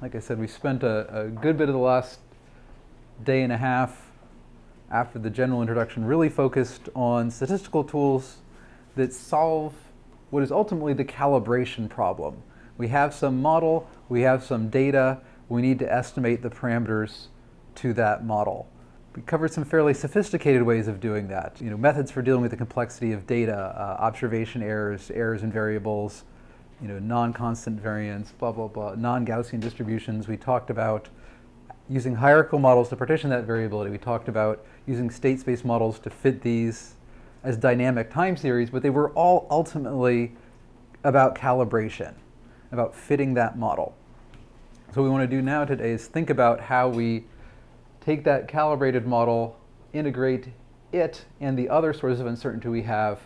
Like I said, we spent a, a good bit of the last day and a half after the general introduction really focused on statistical tools that solve what is ultimately the calibration problem. We have some model, we have some data, we need to estimate the parameters to that model. We covered some fairly sophisticated ways of doing that. You know, methods for dealing with the complexity of data, uh, observation errors, errors in variables, you know, non-constant variance, blah, blah, blah, non-Gaussian distributions. We talked about using hierarchical models to partition that variability. We talked about using state space models to fit these as dynamic time series, but they were all ultimately about calibration, about fitting that model. So what we want to do now today is think about how we take that calibrated model, integrate it and the other sources of uncertainty we have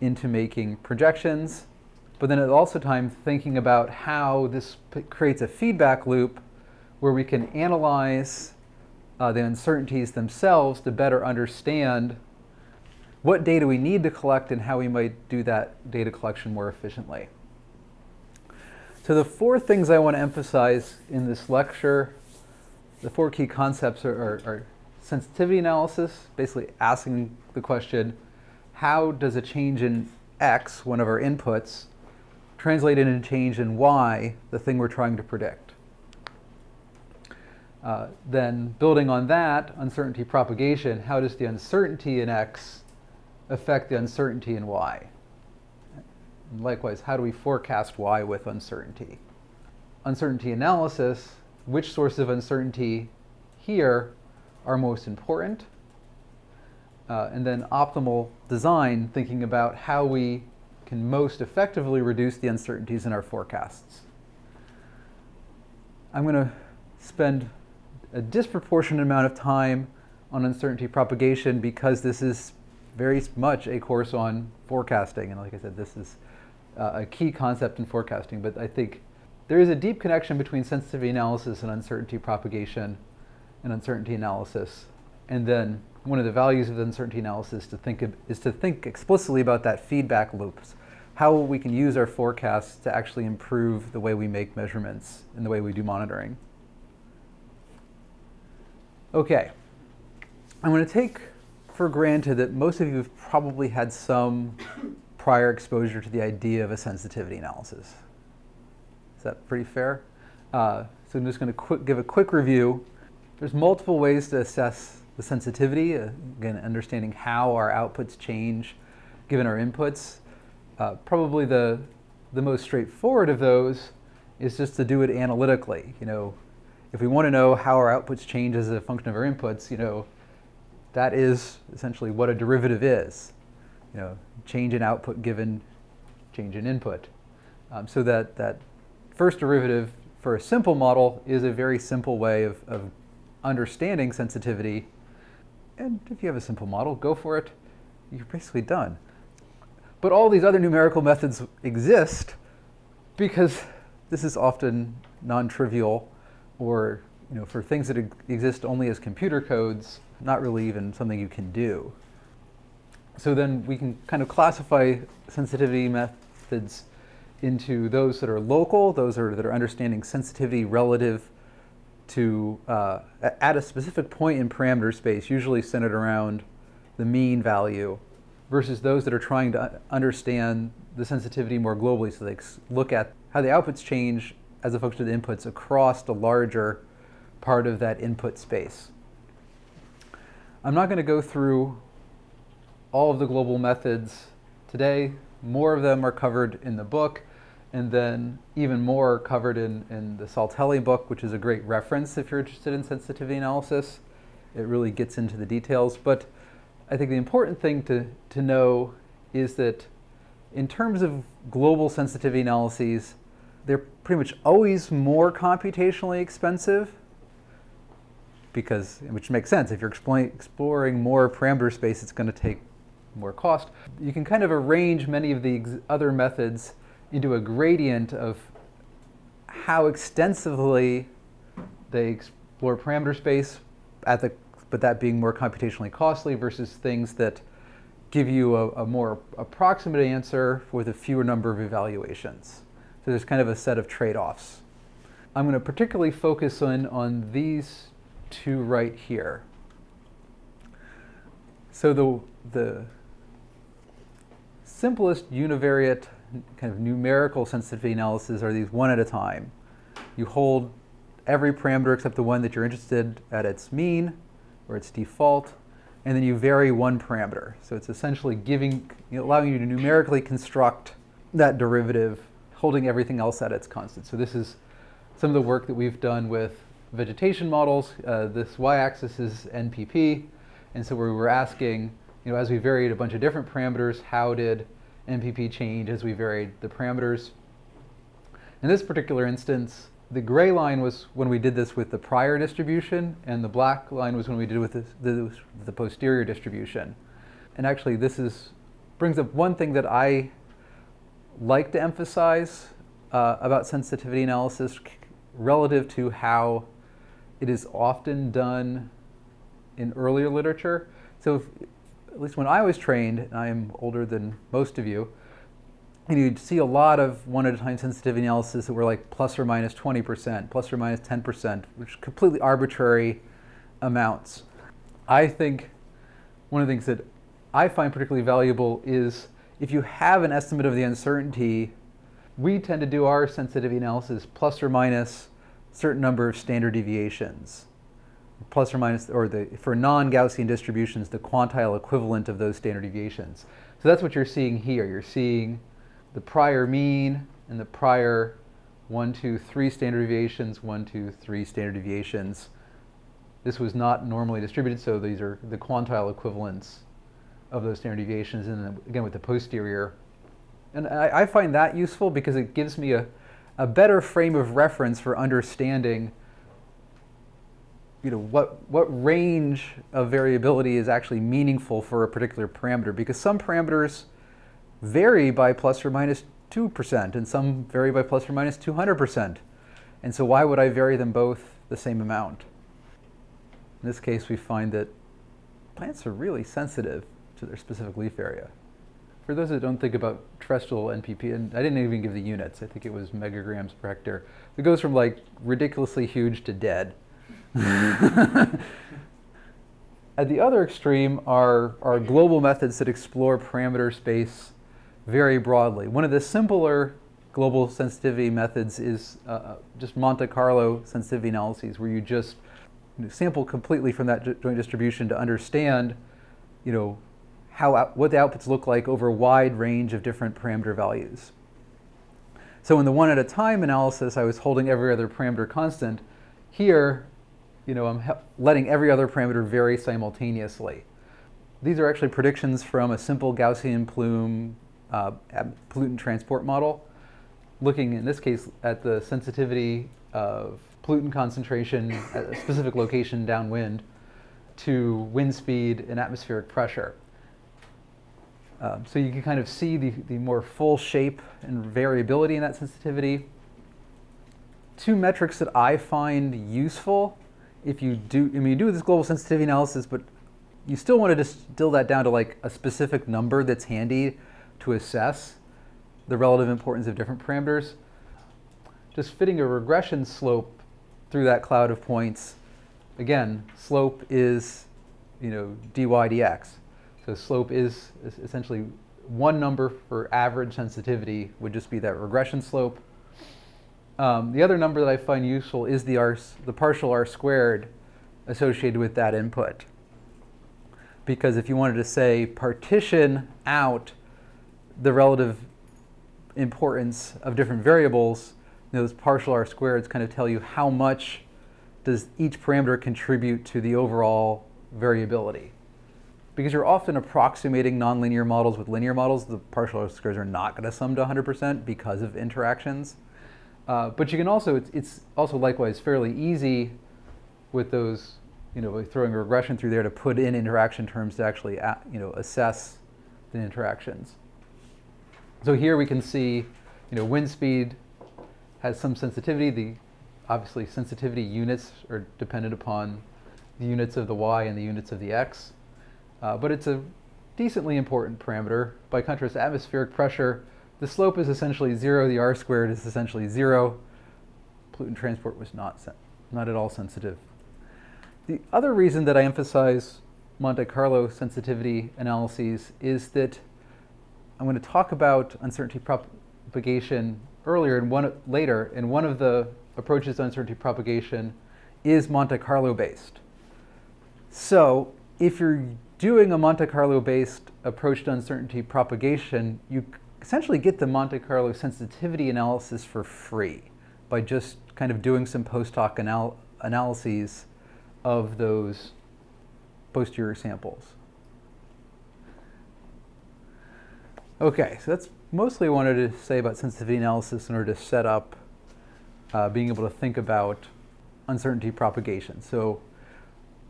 into making projections, but then at also time thinking about how this creates a feedback loop where we can analyze uh, the uncertainties themselves to better understand what data we need to collect and how we might do that data collection more efficiently. So the four things I want to emphasize in this lecture, the four key concepts are, are, are sensitivity analysis, basically asking the question, how does a change in x, one of our inputs, translate into change in y, the thing we're trying to predict. Uh, then building on that, uncertainty propagation, how does the uncertainty in x affect the uncertainty in y? And likewise, how do we forecast y with uncertainty? Uncertainty analysis, which sources of uncertainty here are most important? Uh, and then optimal design, thinking about how we can most effectively reduce the uncertainties in our forecasts. I'm going to spend a disproportionate amount of time on uncertainty propagation because this is very much a course on forecasting. And like I said, this is uh, a key concept in forecasting. But I think there is a deep connection between sensitivity analysis and uncertainty propagation and uncertainty analysis. And then one of the values of the uncertainty analysis to think of, is to think explicitly about that feedback loops how we can use our forecasts to actually improve the way we make measurements and the way we do monitoring. Okay, I'm going to take for granted that most of you have probably had some prior exposure to the idea of a sensitivity analysis. Is that pretty fair? Uh, so I'm just going to give a quick review. There's multiple ways to assess the sensitivity, uh, again, understanding how our outputs change given our inputs. Uh, probably the, the most straightforward of those is just to do it analytically. You know, if we want to know how our outputs change as a function of our inputs, you know, that is essentially what a derivative is. You know, change in output given change in input. Um, so that, that first derivative for a simple model is a very simple way of, of understanding sensitivity. And if you have a simple model, go for it. You're basically done. But all these other numerical methods exist because this is often non-trivial or you know, for things that exist only as computer codes, not really even something you can do. So then we can kind of classify sensitivity methods into those that are local, those are, that are understanding sensitivity relative to, uh, at a specific point in parameter space, usually centered around the mean value versus those that are trying to understand the sensitivity more globally. So they look at how the outputs change as a function of the inputs across the larger part of that input space. I'm not going to go through all of the global methods today. More of them are covered in the book, and then even more covered in, in the Saltelli book, which is a great reference if you're interested in sensitivity analysis. It really gets into the details. But I think the important thing to, to know is that in terms of global sensitivity analyses, they're pretty much always more computationally expensive because, which makes sense. If you're exploring more parameter space, it's going to take more cost. You can kind of arrange many of the other methods into a gradient of how extensively they explore parameter space at the but that being more computationally costly versus things that give you a, a more approximate answer with a fewer number of evaluations. So there's kind of a set of trade-offs. I'm going to particularly focus on, on these two right here. So the, the simplest univariate kind of numerical sensitivity analysis are these one at a time. You hold every parameter except the one that you're interested at its mean or its default, and then you vary one parameter. So it's essentially giving, you know, allowing you to numerically construct that derivative, holding everything else at its constant. So this is some of the work that we've done with vegetation models. Uh, this y-axis is NPP, and so we were asking, you know, as we varied a bunch of different parameters, how did NPP change as we varied the parameters? In this particular instance, the gray line was when we did this with the prior distribution, and the black line was when we did with this, the, the posterior distribution. And actually, this is brings up one thing that I like to emphasize uh, about sensitivity analysis relative to how it is often done in earlier literature. So if, at least when I was trained, and I am older than most of you, and you'd see a lot of one at a time sensitivity analysis that were like plus or minus 20%, plus or minus 10%, which completely arbitrary amounts. I think one of the things that I find particularly valuable is if you have an estimate of the uncertainty, we tend to do our sensitivity analysis plus or minus a certain number of standard deviations plus or minus, or the, for non-Gaussian distributions, the quantile equivalent of those standard deviations. So that's what you're seeing here. You're seeing the prior mean and the prior one, two, three standard deviations, one, two, three standard deviations. This was not normally distributed, so these are the quantile equivalents of those standard deviations, and again with the posterior. And I, I find that useful because it gives me a, a better frame of reference for understanding you know, what, what range of variability is actually meaningful for a particular parameter because some parameters vary by plus or minus 2% and some vary by plus or minus 200%. And so why would I vary them both the same amount? In this case, we find that plants are really sensitive to their specific leaf area. For those that don't think about terrestrial NPP, and I didn't even give the units, I think it was megagrams per hectare. It goes from like ridiculously huge to dead. At the other extreme are, are global methods that explore parameter space very broadly. One of the simpler global sensitivity methods is uh, uh just Monte Carlo sensitivity analyses, where you just sample completely from that joint distribution to understand, you know, how what the outputs look like over a wide range of different parameter values. So in the one at a time analysis, I was holding every other parameter constant. Here, you know, I'm letting every other parameter vary simultaneously. These are actually predictions from a simple Gaussian plume uh, pollutant transport model, looking in this case at the sensitivity of pollutant concentration at a specific location downwind to wind speed and atmospheric pressure. Um, so you can kind of see the, the more full shape and variability in that sensitivity. Two metrics that I find useful if you do, I mean, you do this global sensitivity analysis, but you still want to distill that down to like a specific number that's handy to assess the relative importance of different parameters. Just fitting a regression slope through that cloud of points. Again, slope is, you know, dy dx. So slope is essentially one number for average sensitivity would just be that regression slope. Um, the other number that I find useful is the, R, the partial R squared associated with that input. Because if you wanted to say partition out the relative importance of different variables, those partial R squareds kind of tell you how much does each parameter contribute to the overall variability. Because you're often approximating nonlinear models with linear models, the partial R squares are not going to sum to 100% because of interactions. Uh, but you can also, it's, it's, also likewise fairly easy with those, you know, throwing a regression through there to put in interaction terms to actually, you know, assess the interactions. So here we can see, you know, wind speed has some sensitivity. The obviously sensitivity units are dependent upon the units of the y and the units of the x. Uh, but it's a decently important parameter. By contrast, atmospheric pressure the slope is essentially zero, the r squared is essentially zero. pollutant transport was not, not at all sensitive. The other reason that I emphasize Monte Carlo sensitivity analyses is that I'm going to talk about uncertainty propagation earlier and one later, and one of the approaches to uncertainty propagation is Monte Carlo based. So if you're doing a Monte Carlo based approach to uncertainty propagation, you essentially get the Monte Carlo sensitivity analysis for free by just kind of doing some post hoc anal analyses of those posterior samples. Okay, so that's mostly what I wanted to say about sensitivity analysis in order to set up uh, being able to think about uncertainty propagation. So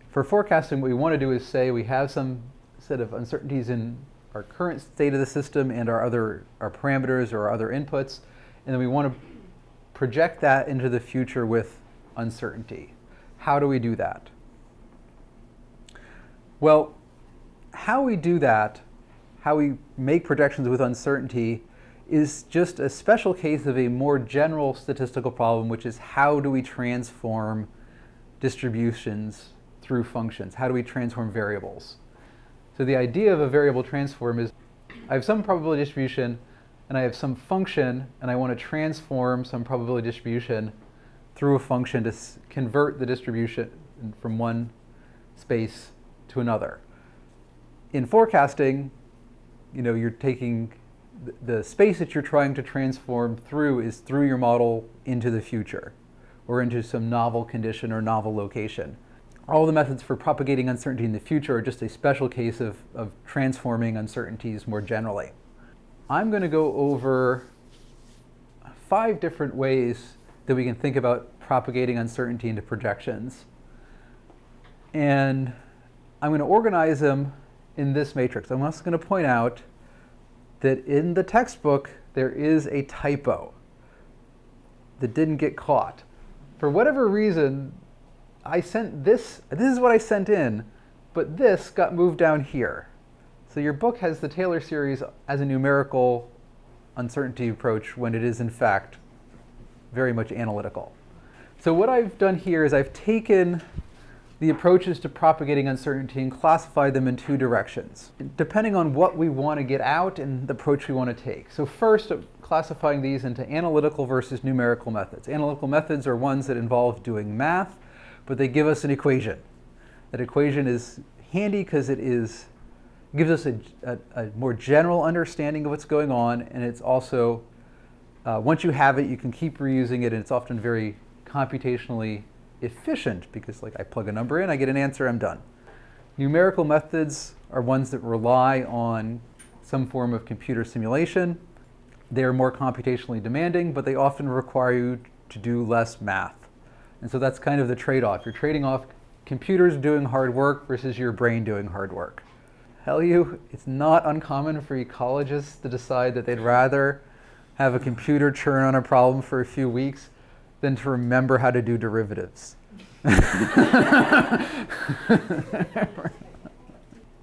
for forecasting, what we want to do is say we have some set of uncertainties in our current state of the system and our other our parameters or our other inputs, and then we want to project that into the future with uncertainty. How do we do that? Well, how we do that, how we make projections with uncertainty, is just a special case of a more general statistical problem, which is how do we transform distributions through functions? How do we transform variables? So the idea of a variable transform is I have some probability distribution and I have some function and I want to transform some probability distribution through a function to convert the distribution from one space to another. In forecasting, you know, you're taking the space that you're trying to transform through is through your model into the future or into some novel condition or novel location all the methods for propagating uncertainty in the future are just a special case of, of transforming uncertainties more generally. I'm going to go over five different ways that we can think about propagating uncertainty into projections. And I'm going to organize them in this matrix. I'm also going to point out that in the textbook, there is a typo that didn't get caught. For whatever reason, I sent this, this is what I sent in, but this got moved down here. So your book has the Taylor series as a numerical uncertainty approach when it is in fact very much analytical. So what I've done here is I've taken the approaches to propagating uncertainty and classify them in two directions, depending on what we want to get out and the approach we want to take. So first, classifying these into analytical versus numerical methods. Analytical methods are ones that involve doing math, but they give us an equation. That equation is handy because it is gives us a, a, a, more general understanding of what's going on, and it's also, uh, once you have it, you can keep reusing it, and it's often very computationally efficient because like I plug a number in, I get an answer, I'm done. Numerical methods are ones that rely on some form of computer simulation. They are more computationally demanding, but they often require you to do less math. And so that's kind of the trade-off. You're trading off computers doing hard work versus your brain doing hard work. Hell you, it's not uncommon for ecologists to decide that they'd rather have a computer churn on a problem for a few weeks than to remember how to do derivatives. and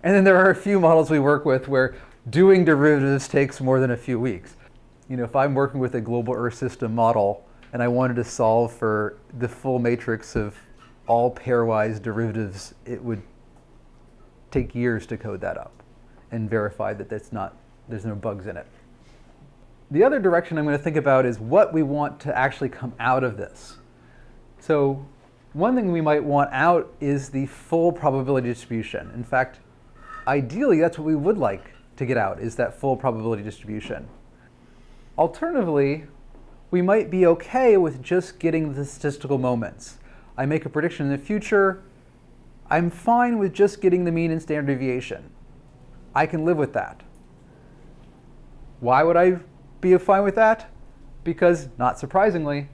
then there are a few models we work with where doing derivatives takes more than a few weeks. You know, if I'm working with a global Earth system model, and I wanted to solve for the full matrix of all pairwise derivatives, it would take years to code that up and verify that that's not, there's no bugs in it. The other direction I'm going to think about is what we want to actually come out of this. So one thing we might want out is the full probability distribution. In fact, ideally, that's what we would like to get out, is that full probability distribution. Alternatively, we might be okay with just getting the statistical moments. I make a prediction in the future, I'm fine with just getting the mean and standard deviation. I can live with that. Why would I be fine with that? Because, not surprisingly,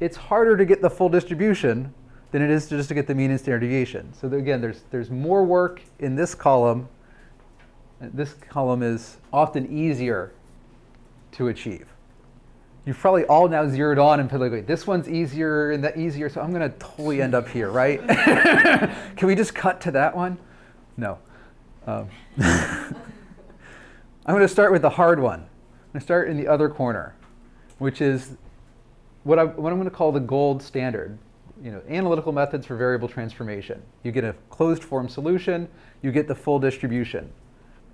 it's harder to get the full distribution than it is to just to get the mean and standard deviation. So again, there's, there's more work in this column. This column is often easier to achieve you've probably all now zeroed on and like, wait, this one's easier and that easier, so I'm going to totally end up here, right? Can we just cut to that one? No. Um, I'm going to start with the hard one. I'm going to start in the other corner, which is what, I, what I'm going to call the gold standard. You know, analytical methods for variable transformation. You get a closed form solution, you get the full distribution.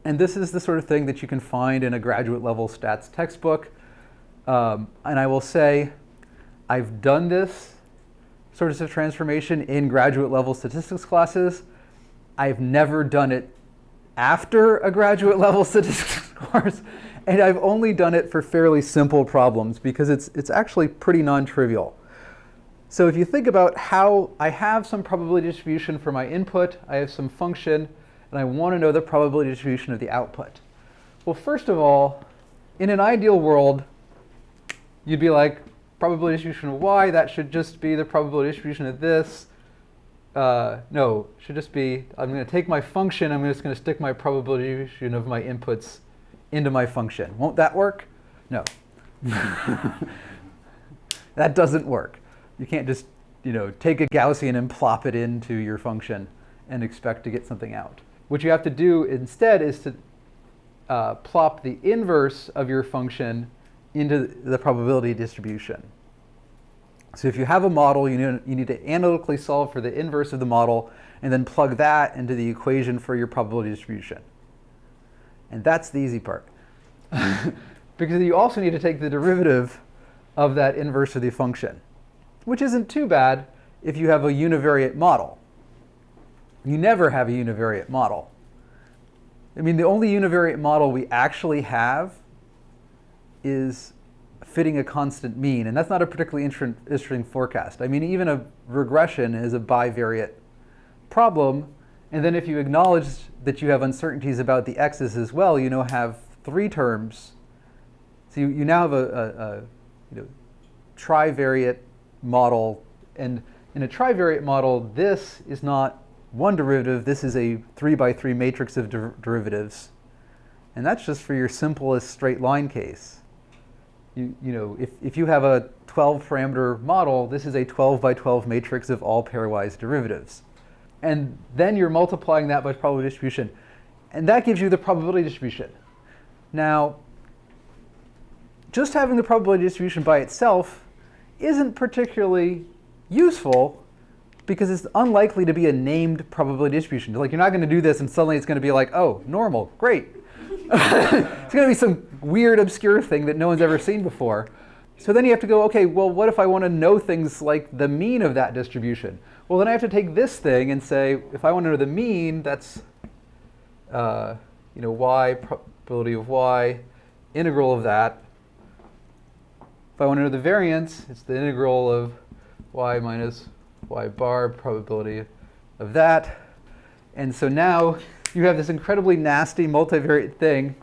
And this is the sort of thing that you can find in a graduate level stats textbook. Um, and I will say, I've done this sort of transformation in graduate level statistics classes. I've never done it after a graduate level statistics course. And I've only done it for fairly simple problems because it's, it's actually pretty non-trivial. So if you think about how I have some probability distribution for my input, I have some function, and I want to know the probability distribution of the output. Well, first of all, in an ideal world, you'd be like, probability distribution of y, that should just be the probability distribution of this. Uh, no, should just be, I'm going to take my function, I'm just going to stick my probability distribution of my inputs into my function. Won't that work? No. that doesn't work. You can't just you know, take a Gaussian and plop it into your function and expect to get something out. What you have to do instead is to uh, plop the inverse of your function into the probability distribution. So if you have a model, you need, you need to analytically solve for the inverse of the model and then plug that into the equation for your probability distribution. And that's the easy part. because you also need to take the derivative of that inverse of the function, which isn't too bad if you have a univariate model. You never have a univariate model. I mean, the only univariate model we actually have is fitting a constant mean, and that's not a particularly interesting forecast. I mean, even a regression is a bivariate problem, and then if you acknowledge that you have uncertainties about the x's as well, you now have three terms. So you, you now have a, a, a you know, trivariate model. And in a trivariate model, this is not one derivative. This is a three by three matrix of der derivatives. And that's just for your simplest straight line case. You, you know, if, if you have a 12 parameter model, this is a 12 by 12 matrix of all pairwise derivatives and then you're multiplying that by probability distribution. And that gives you the probability distribution. Now, just having the probability distribution by itself isn't particularly useful because it's unlikely to be a named probability distribution. Like you're not going to do this and suddenly it's going to be like, oh, normal, great. it's going to be some weird, obscure thing that no one's ever seen before. So then you have to go, okay, well, what if I want to know things like the mean of that distribution? Well, then I have to take this thing and say, if I want to know the mean, that's uh, you know, y, probability of y, integral of that. If I want to know the variance, it's the integral of y minus y bar probability of that. And so now you have this incredibly nasty multivariate thing,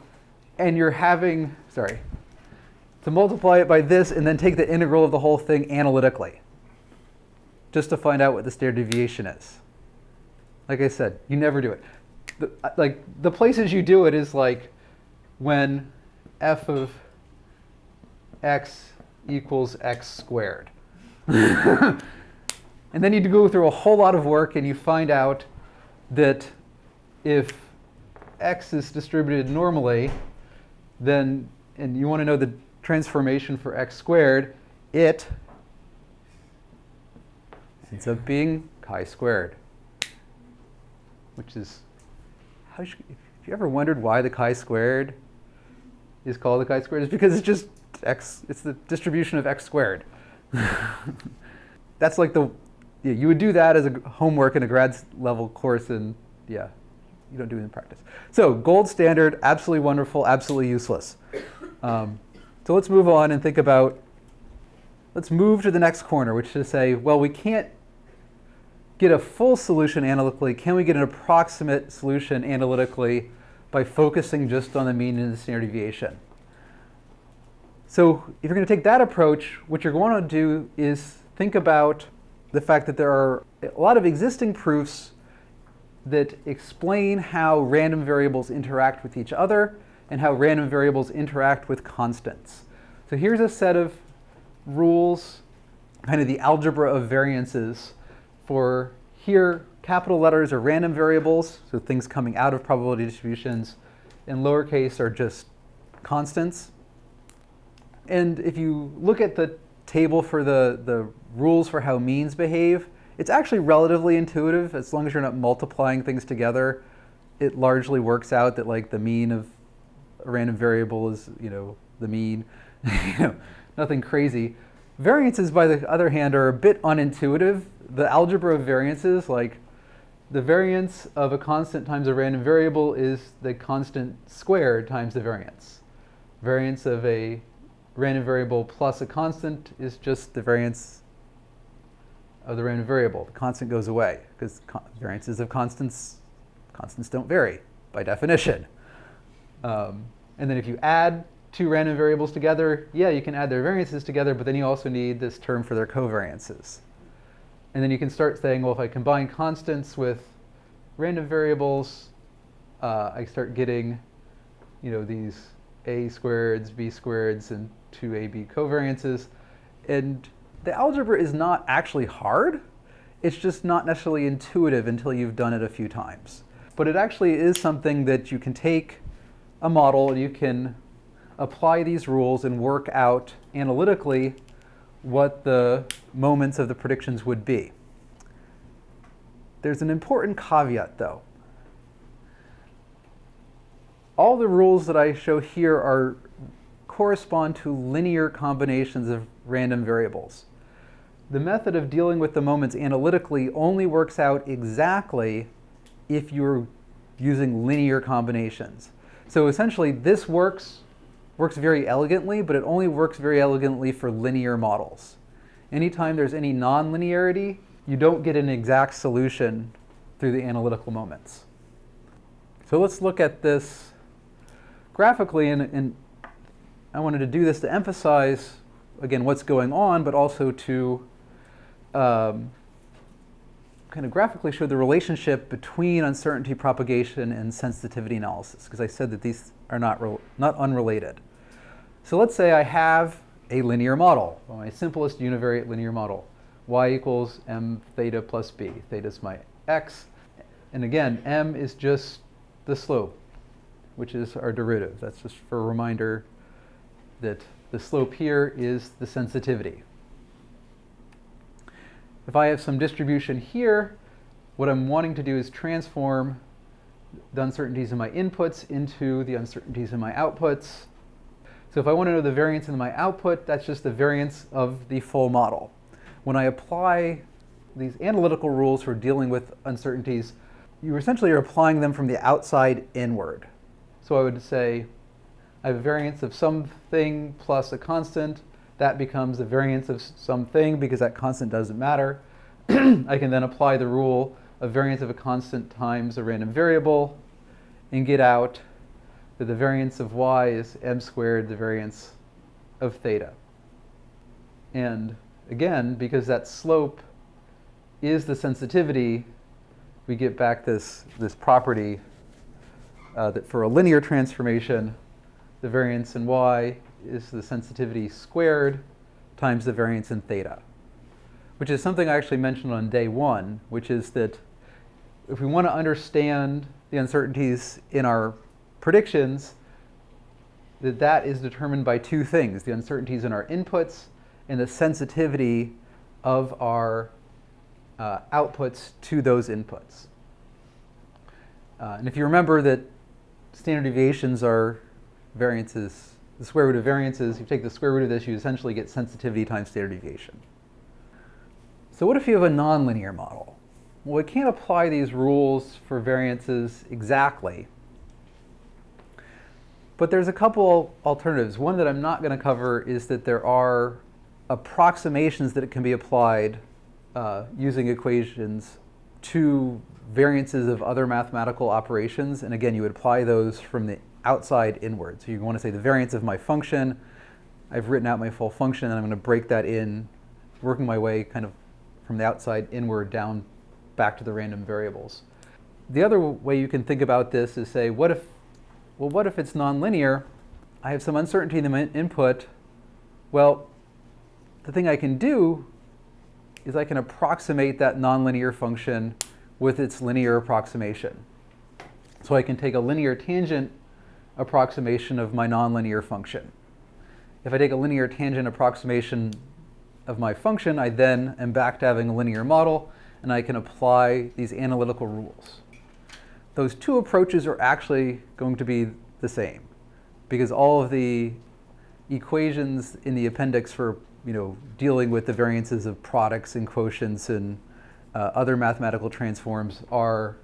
and you're having, sorry, to multiply it by this and then take the integral of the whole thing analytically just to find out what the standard deviation is. Like I said, you never do it. The, uh, like the places you do it is like when f of x equals x squared. and then you go through a whole lot of work and you find out that if x is distributed normally, then, and you want to know the transformation for x squared, it ends up being chi squared, which is, how should, if you ever wondered why the chi squared is called the chi squared, it's because it's just x, it's the distribution of x squared. That's like the, yeah, you would do that as a homework in a grad level course and yeah, you don't do it in practice. So gold standard, absolutely wonderful, absolutely useless. Um, so let's move on and think about, let's move to the next corner, which is to say, well, we can't get a full solution analytically? Can we get an approximate solution analytically by focusing just on the mean and the standard deviation? So if you're going to take that approach, what you're going to do is think about the fact that there are a lot of existing proofs that explain how random variables interact with each other and how random variables interact with constants. So here's a set of rules, kind of the algebra of variances for here, capital letters are random variables, so things coming out of probability distributions, and lowercase are just constants. And if you look at the table for the, the rules for how means behave, it's actually relatively intuitive as long as you're not multiplying things together. It largely works out that like the mean of a random variable is, you know, the mean. nothing crazy. Variances, by the other hand, are a bit unintuitive. The algebra of variances, like the variance of a constant times a random variable is the constant squared times the variance. Variance of a random variable plus a constant is just the variance of the random variable. The constant goes away because variances of constants, constants don't vary by definition. Um, and then if you add two random variables together, yeah, you can add their variances together, but then you also need this term for their covariances. And then you can start saying, well, if I combine constants with random variables, uh, I start getting, you know, these a squareds, b squareds, and 2ab covariances. And the algebra is not actually hard. It's just not necessarily intuitive until you've done it a few times. But it actually is something that you can take a model, you can apply these rules and work out analytically what the moments of the predictions would be. There's an important caveat though. All the rules that I show here are correspond to linear combinations of random variables. The method of dealing with the moments analytically only works out exactly if you're using linear combinations. So essentially this works works very elegantly, but it only works very elegantly for linear models. Anytime there's any nonlinearity, you don't get an exact solution through the analytical moments. So let's look at this graphically, and, and I wanted to do this to emphasize, again, what's going on, but also to um, kind of graphically show the relationship between uncertainty propagation and sensitivity analysis, because I said that these are not, not unrelated. So let's say I have a linear model, my simplest univariate linear model. y equals m theta plus b. Theta is my x. And again, m is just the slope, which is our derivative. That's just for a reminder that the slope here is the sensitivity. If I have some distribution here, what I'm wanting to do is transform the uncertainties in my inputs into the uncertainties in my outputs. So if I want to know the variance in my output, that's just the variance of the full model. When I apply these analytical rules for dealing with uncertainties, you essentially are applying them from the outside inward. So I would say I have a variance of something plus a constant. That becomes the variance of something because that constant doesn't matter. I can then apply the rule of variance of a constant times a random variable and get out that the variance of y is m squared, the variance of theta. And again, because that slope is the sensitivity, we get back this, this property uh, that for a linear transformation, the variance in y is the sensitivity squared times the variance in theta, which is something I actually mentioned on day one, which is that if we want to understand the uncertainties in our predictions, that that is determined by two things, the uncertainties in our inputs and the sensitivity of our uh, outputs to those inputs. Uh, and if you remember that standard deviations are variances, the square root of variances, you take the square root of this, you essentially get sensitivity times standard deviation. So what if you have a nonlinear model? Well, we can't apply these rules for variances exactly, but there's a couple alternatives. One that I'm not going to cover is that there are approximations that can be applied uh, using equations to variances of other mathematical operations. And again, you would apply those from the outside inward. So you want to say the variance of my function. I've written out my full function, and I'm going to break that in, working my way kind of from the outside inward down back to the random variables. The other way you can think about this is say, what if well, what if it's nonlinear? I have some uncertainty in the input. Well, the thing I can do is I can approximate that nonlinear function with its linear approximation. So I can take a linear tangent approximation of my nonlinear function. If I take a linear tangent approximation of my function, I then am back to having a linear model, and I can apply these analytical rules. Those two approaches are actually going to be the same, because all of the equations in the appendix for you know, dealing with the variances of products and quotients and uh, other mathematical transforms are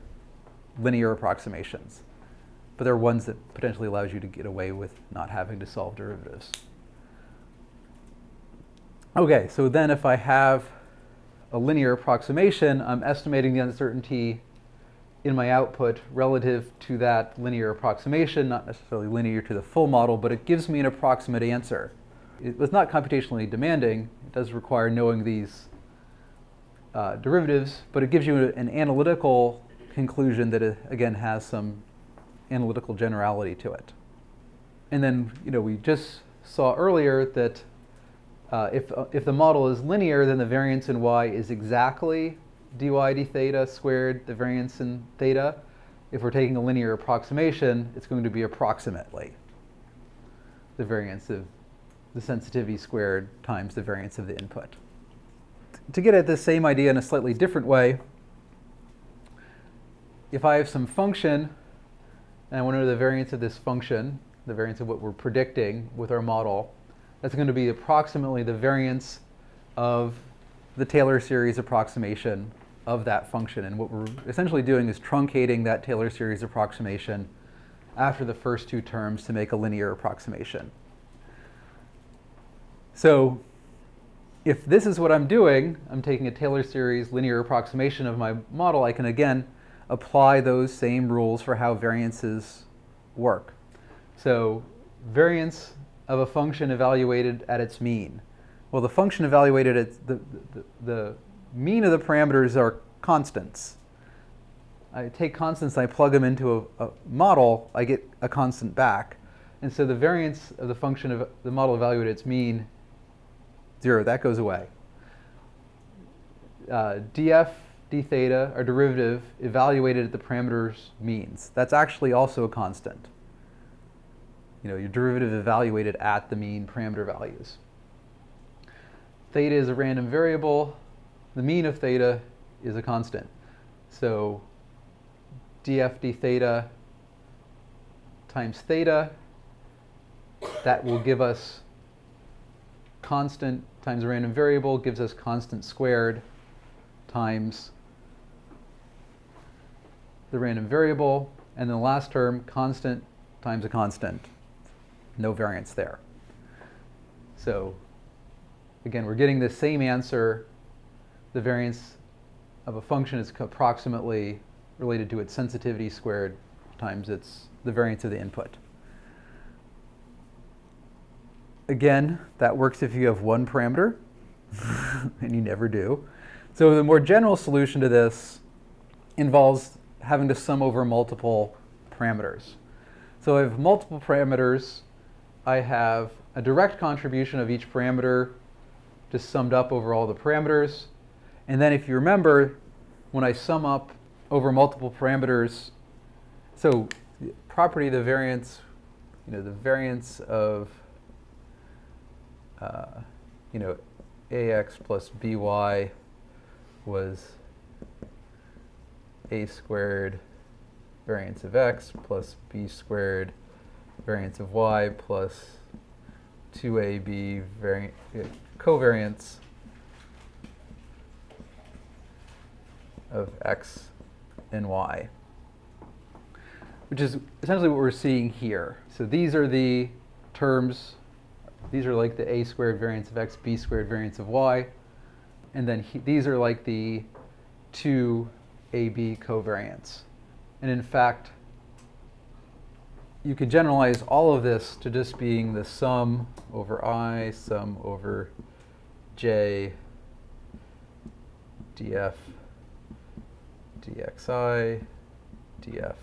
linear approximations. But they're ones that potentially allows you to get away with not having to solve derivatives. Okay, so then if I have a linear approximation, I'm estimating the uncertainty in my output relative to that linear approximation, not necessarily linear to the full model, but it gives me an approximate answer. It was not computationally demanding. It does require knowing these uh, derivatives, but it gives you an analytical conclusion that, it, again, has some analytical generality to it. And then, you know, we just saw earlier that uh, if, uh, if the model is linear, then the variance in y is exactly dy d theta squared, the variance in theta. If we're taking a linear approximation, it's going to be approximately the variance of the sensitivity squared times the variance of the input. To get at the same idea in a slightly different way, if I have some function and I want to know the variance of this function, the variance of what we're predicting with our model, that's going to be approximately the variance of the Taylor series approximation of that function. And what we're essentially doing is truncating that Taylor series approximation after the first two terms to make a linear approximation. So if this is what I'm doing, I'm taking a Taylor series linear approximation of my model, I can again apply those same rules for how variances work. So variance of a function evaluated at its mean. Well, the function evaluated at the, the, the mean of the parameters are constants. I take constants I plug them into a, a, model, I get a constant back. And so the variance of the function of the model evaluated at its mean, zero, that goes away. Uh, df d theta, our derivative, evaluated at the parameters means. That's actually also a constant. You know, your derivative evaluated at the mean parameter values. Theta is a random variable. The mean of theta is a constant. So df d theta times theta, that will give us constant times a random variable gives us constant squared times the random variable, and the last term, constant times a constant. No variance there. So again, we're getting the same answer. The variance of a function is approximately related to its sensitivity squared times its the variance of the input. Again, that works if you have one parameter, and you never do. So the more general solution to this involves having to sum over multiple parameters. So I have multiple parameters. I have a direct contribution of each parameter just summed up over all the parameters. And then if you remember, when I sum up over multiple parameters, so property of the variance, you know, the variance of, uh, you know, ax plus by was a squared variance of x plus b squared variance of y plus 2ab vari covariance of x and y, which is essentially what we're seeing here. So these are the terms, these are like the a squared variance of x, b squared variance of y, and then he, these are like the two AB covariance. And in fact, you could generalize all of this to just being the sum over i, sum over j, df, dxi, df,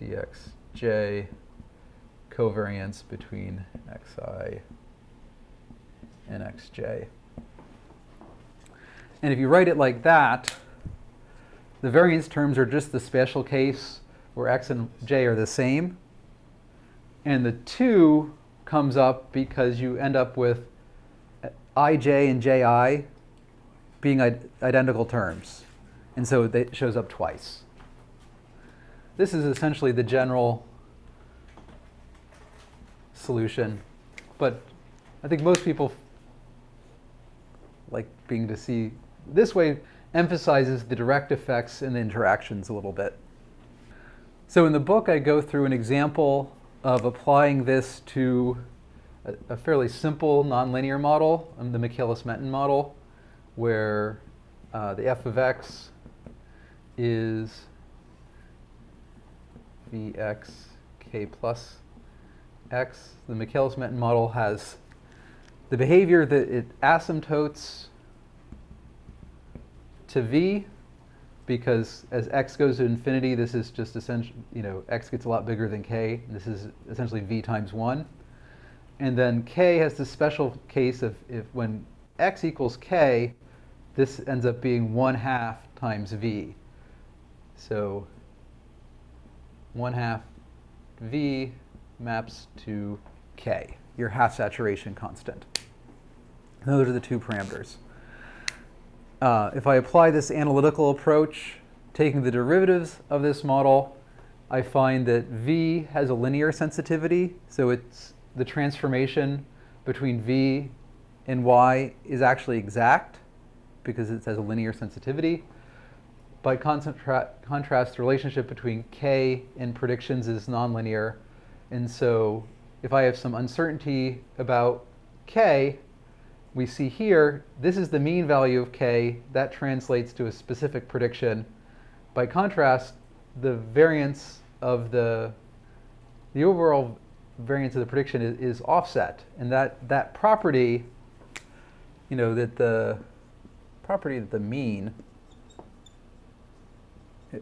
dxj, covariance between xi and xj. And if you write it like that, the variance terms are just the special case where x and j are the same. And the 2 comes up because you end up with ij and ji being identical terms. And so it shows up twice. This is essentially the general solution. But I think most people like being to see this way emphasizes the direct effects and the interactions a little bit. So in the book, I go through an example of applying this to a, fairly simple nonlinear model, um, the Michaelis-Menten model, where uh, the f of x is vx k plus x. The Michaelis-Menten model has the behavior that it asymptotes to v because as x goes to infinity, this is just essentially, you know, x gets a lot bigger than k. This is essentially v times 1. And then k has this special case of if when x equals k, this ends up being 1 half times v. So 1 half v maps to k, your half saturation constant. Those are the two parameters. Uh, if I apply this analytical approach, taking the derivatives of this model, I find that V has a linear sensitivity. So it's the transformation between V and Y is actually exact because it has a linear sensitivity. By contrast, the relationship between K and predictions is nonlinear. And so if I have some uncertainty about K, we see here, this is the mean value of k. That translates to a specific prediction. By contrast, the variance of the, the overall variance of the prediction is, is offset. And that, that property, you know, that the property that the mean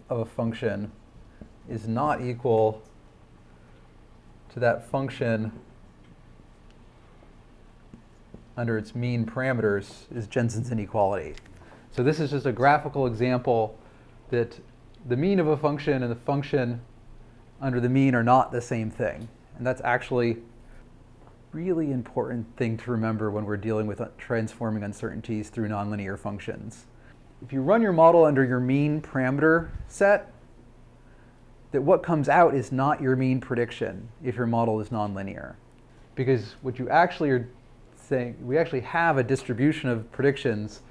of a function is not equal to that function under its mean parameters is Jensen's inequality. So this is just a graphical example that the mean of a function and the function under the mean are not the same thing. And that's actually a really important thing to remember when we're dealing with transforming uncertainties through nonlinear functions. If you run your model under your mean parameter set, that what comes out is not your mean prediction if your model is nonlinear. Because what you actually are saying we actually have a distribution of predictions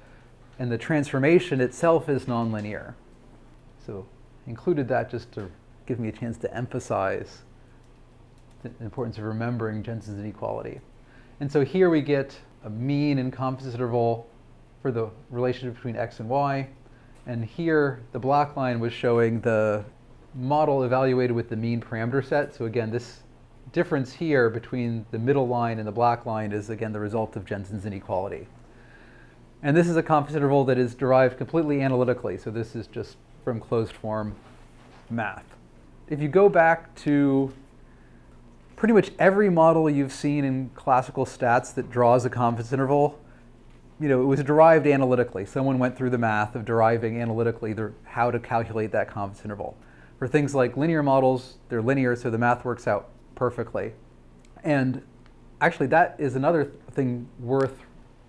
and the transformation itself is nonlinear. So included that just to give me a chance to emphasize the importance of remembering Jensen's inequality. And so here we get a mean and confidence interval for the relationship between x and y. And here the black line was showing the model evaluated with the mean parameter set. So again, this difference here between the middle line and the black line is, again, the result of Jensen's inequality. And this is a confidence interval that is derived completely analytically. So this is just from closed form math. If you go back to pretty much every model you've seen in classical stats that draws a confidence interval, you know, it was derived analytically. Someone went through the math of deriving analytically the, how to calculate that confidence interval. For things like linear models, they're linear, so the math works out perfectly. And actually, that is another thing worth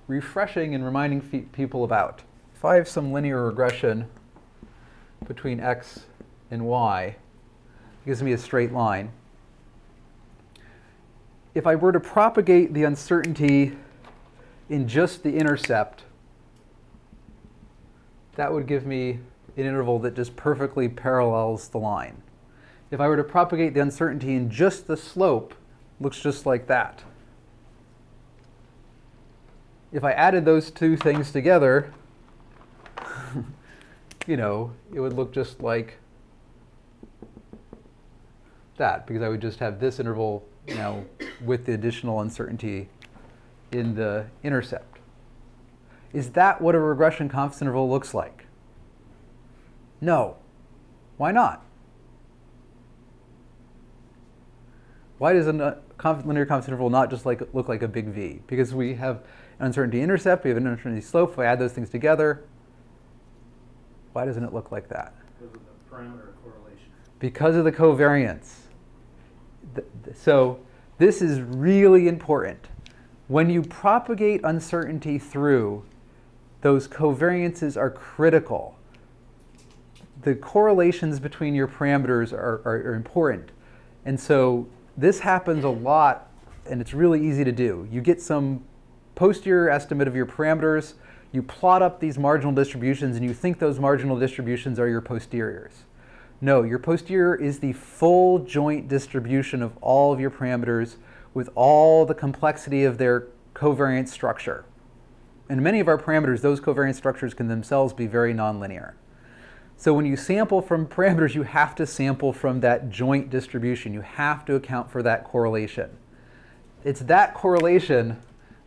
refreshing and reminding people about. If I have some linear regression between x and y, it gives me a straight line. If I were to propagate the uncertainty in just the intercept, that would give me an interval that just perfectly parallels the line if I were to propagate the uncertainty in just the slope, looks just like that. If I added those two things together, you know, it would look just like that, because I would just have this interval you now with the additional uncertainty in the intercept. Is that what a regression confidence interval looks like? No. Why not? Why does a linear confidence interval not just like look like a big V? Because we have an uncertainty intercept, we have an uncertainty slope. If I add those things together, why doesn't it look like that? Because of the parameter correlation. Because of the covariance. So this is really important. When you propagate uncertainty through, those covariances are critical. The correlations between your parameters are, are, are important. And so this happens a lot, and it's really easy to do. You get some posterior estimate of your parameters, you plot up these marginal distributions, and you think those marginal distributions are your posteriors. No, your posterior is the full joint distribution of all of your parameters with all the complexity of their covariance structure. And many of our parameters, those covariance structures can themselves be very nonlinear. So when you sample from parameters, you have to sample from that joint distribution. You have to account for that correlation. It's that correlation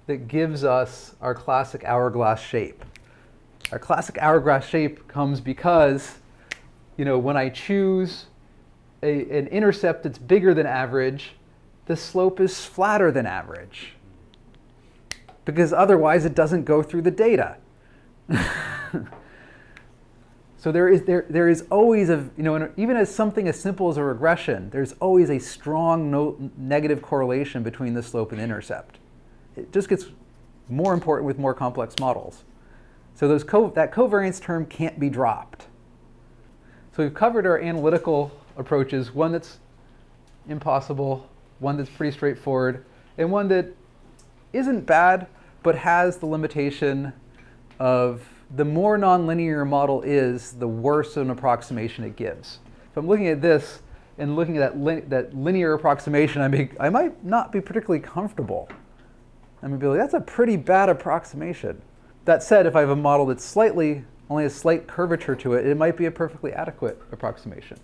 that gives us our classic hourglass shape. Our classic hourglass shape comes because, you know, when I choose a, an intercept that's bigger than average, the slope is flatter than average. Because otherwise it doesn't go through the data. So there is, there, there is always a, you know, even as something as simple as a regression, there's always a strong no, negative correlation between the slope and the intercept. It just gets more important with more complex models. So those co that covariance term can't be dropped. So we've covered our analytical approaches, one that's impossible, one that's pretty straightforward, and one that isn't bad, but has the limitation of the more nonlinear a model is, the worse an approximation it gives. If I'm looking at this and looking at that, li that linear approximation, I, may, I might not be particularly comfortable. I might be like, that's a pretty bad approximation. That said, if I have a model that's slightly, only a slight curvature to it, it might be a perfectly adequate approximation.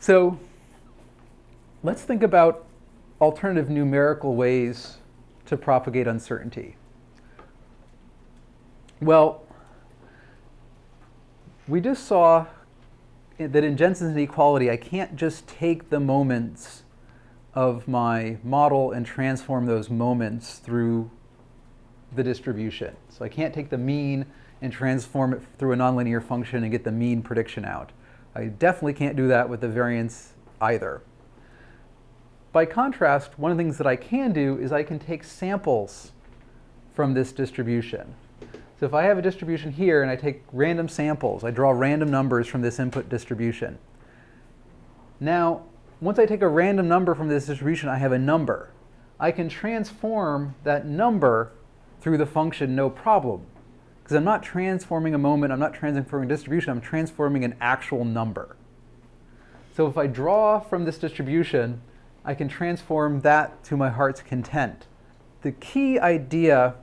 So let's think about alternative numerical ways to propagate uncertainty. Well, we just saw that in Jensen's inequality, I can't just take the moments of my model and transform those moments through the distribution. So I can't take the mean and transform it through a nonlinear function and get the mean prediction out. I definitely can't do that with the variance either. By contrast, one of the things that I can do is I can take samples from this distribution. So if I have a distribution here and I take random samples, I draw random numbers from this input distribution. Now, once I take a random number from this distribution, I have a number. I can transform that number through the function no problem. Because I'm not transforming a moment, I'm not transforming a distribution, I'm transforming an actual number. So if I draw from this distribution, I can transform that to my heart's content. The key idea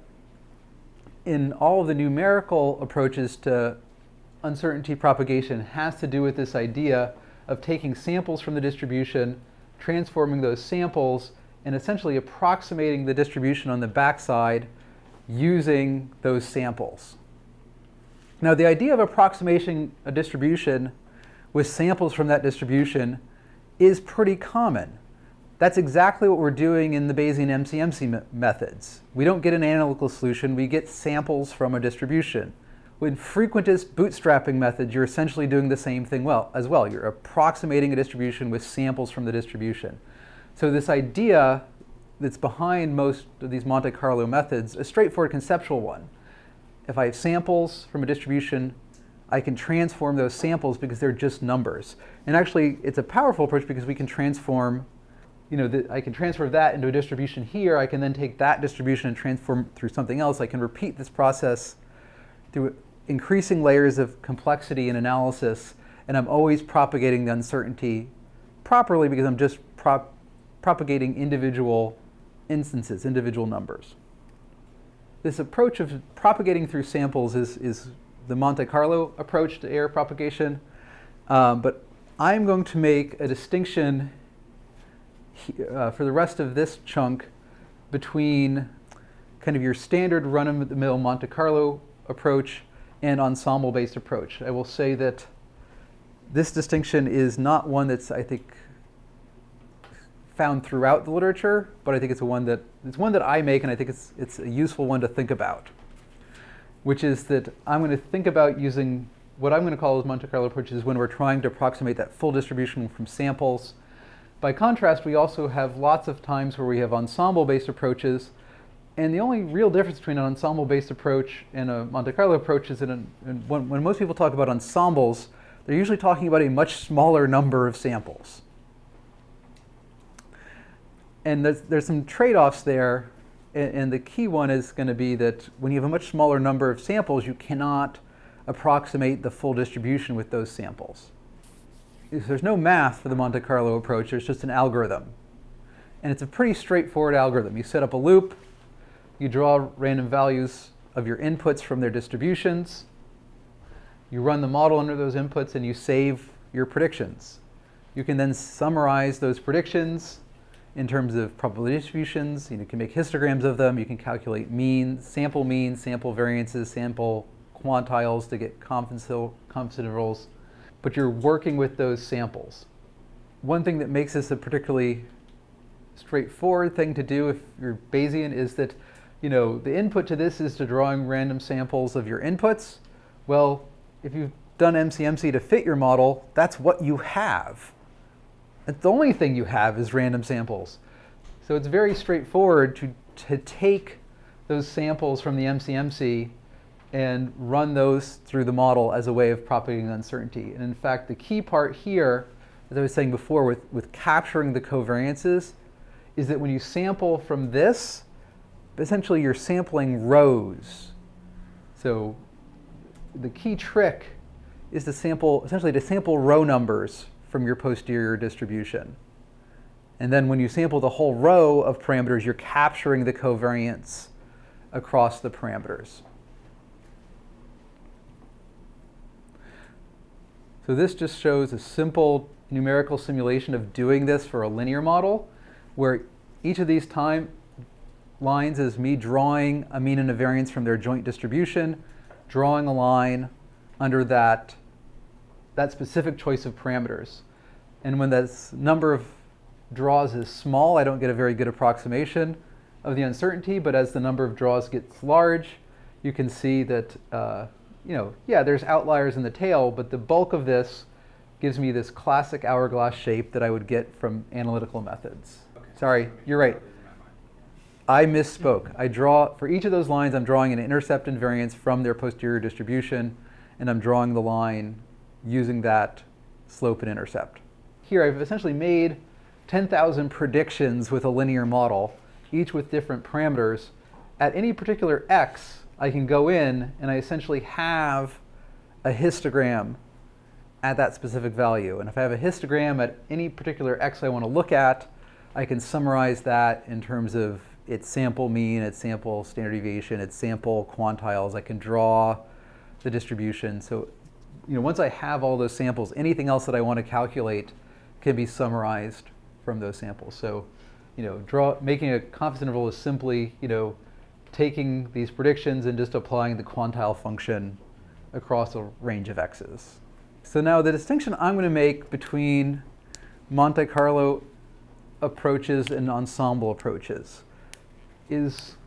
in all of the numerical approaches to uncertainty propagation has to do with this idea of taking samples from the distribution, transforming those samples, and essentially approximating the distribution on the backside using those samples. Now the idea of approximating a distribution with samples from that distribution is pretty common. That's exactly what we're doing in the Bayesian MCMC methods. We don't get an analytical solution, we get samples from a distribution. With frequentist bootstrapping methods, you're essentially doing the same thing well as well. You're approximating a distribution with samples from the distribution. So this idea that's behind most of these Monte Carlo methods, a straightforward conceptual one. If I have samples from a distribution, I can transform those samples because they're just numbers. And actually, it's a powerful approach because we can transform you know, the, I can transfer that into a distribution here. I can then take that distribution and transform through something else. I can repeat this process through increasing layers of complexity and analysis, and I'm always propagating the uncertainty properly because I'm just prop propagating individual instances, individual numbers. This approach of propagating through samples is, is the Monte Carlo approach to error propagation, um, but I'm going to make a distinction uh, for the rest of this chunk between kind of your standard run-of-the-mill Monte Carlo approach and ensemble-based approach. I will say that this distinction is not one that's, I think, found throughout the literature, but I think it's a one that it's one that I make, and I think it's it's a useful one to think about. Which is that I'm going to think about using what I'm going to call as Monte Carlo approaches when we're trying to approximate that full distribution from samples By contrast, we also have lots of times where we have ensemble-based approaches, and the only real difference between an ensemble-based approach and a Monte Carlo approach is that when, when most people talk about ensembles, they're usually talking about a much smaller number of samples. And there's, there's some trade-offs there, and, and the key one is going to be that when you have a much smaller number of samples, you cannot approximate the full distribution with those samples. There's no math for the Monte Carlo approach, there's just an algorithm. And it's a pretty straightforward algorithm. You set up a loop, you draw random values of your inputs from their distributions, you run the model under those inputs, and you save your predictions. You can then summarize those predictions in terms of probability distributions. You, know, you can make histograms of them. You can calculate mean, sample means, sample variances, sample quantiles to get confidence intervals, but you're working with those samples. One thing that makes this a particularly straightforward thing to do if you're Bayesian is that you know, the input to this is to drawing random samples of your inputs. Well, if you've done MCMC to fit your model, that's what you have. The only thing you have is random samples. So it's very straightforward to, to take those samples from the MCMC and run those through the model as a way of propagating uncertainty. And in fact, the key part here, as I was saying before, with, with capturing the covariances, is that when you sample from this, essentially you're sampling rows. So the key trick is to sample, essentially to sample row numbers from your posterior distribution. And then when you sample the whole row of parameters, you're capturing the covariance across the parameters. So this just shows a simple numerical simulation of doing this for a linear model, where each of these time lines is me drawing a mean and a variance from their joint distribution, drawing a line under that, that specific choice of parameters. And when this number of draws is small, I don't get a very good approximation of the uncertainty, but as the number of draws gets large, you can see that uh, you know, yeah, there's outliers in the tail, but the bulk of this gives me this classic hourglass shape that I would get from analytical methods. Okay. Sorry, you're right. I misspoke. I draw, for each of those lines, I'm drawing an intercept and variance from their posterior distribution, and I'm drawing the line using that slope and intercept. Here, I've essentially made 10,000 predictions with a linear model, each with different parameters. At any particular x, I can go in and I essentially have a histogram at that specific value. And if I have a histogram at any particular x I want to look at, I can summarize that in terms of its sample mean, its sample standard deviation, its sample quantiles. I can draw the distribution. So you know, once I have all those samples, anything else that I want to calculate can be summarized from those samples. So you know, draw, making a confidence interval is simply you know, taking these predictions and just applying the quantile function across a range of x's. So now the distinction I'm going to make between Monte Carlo approaches and ensemble approaches is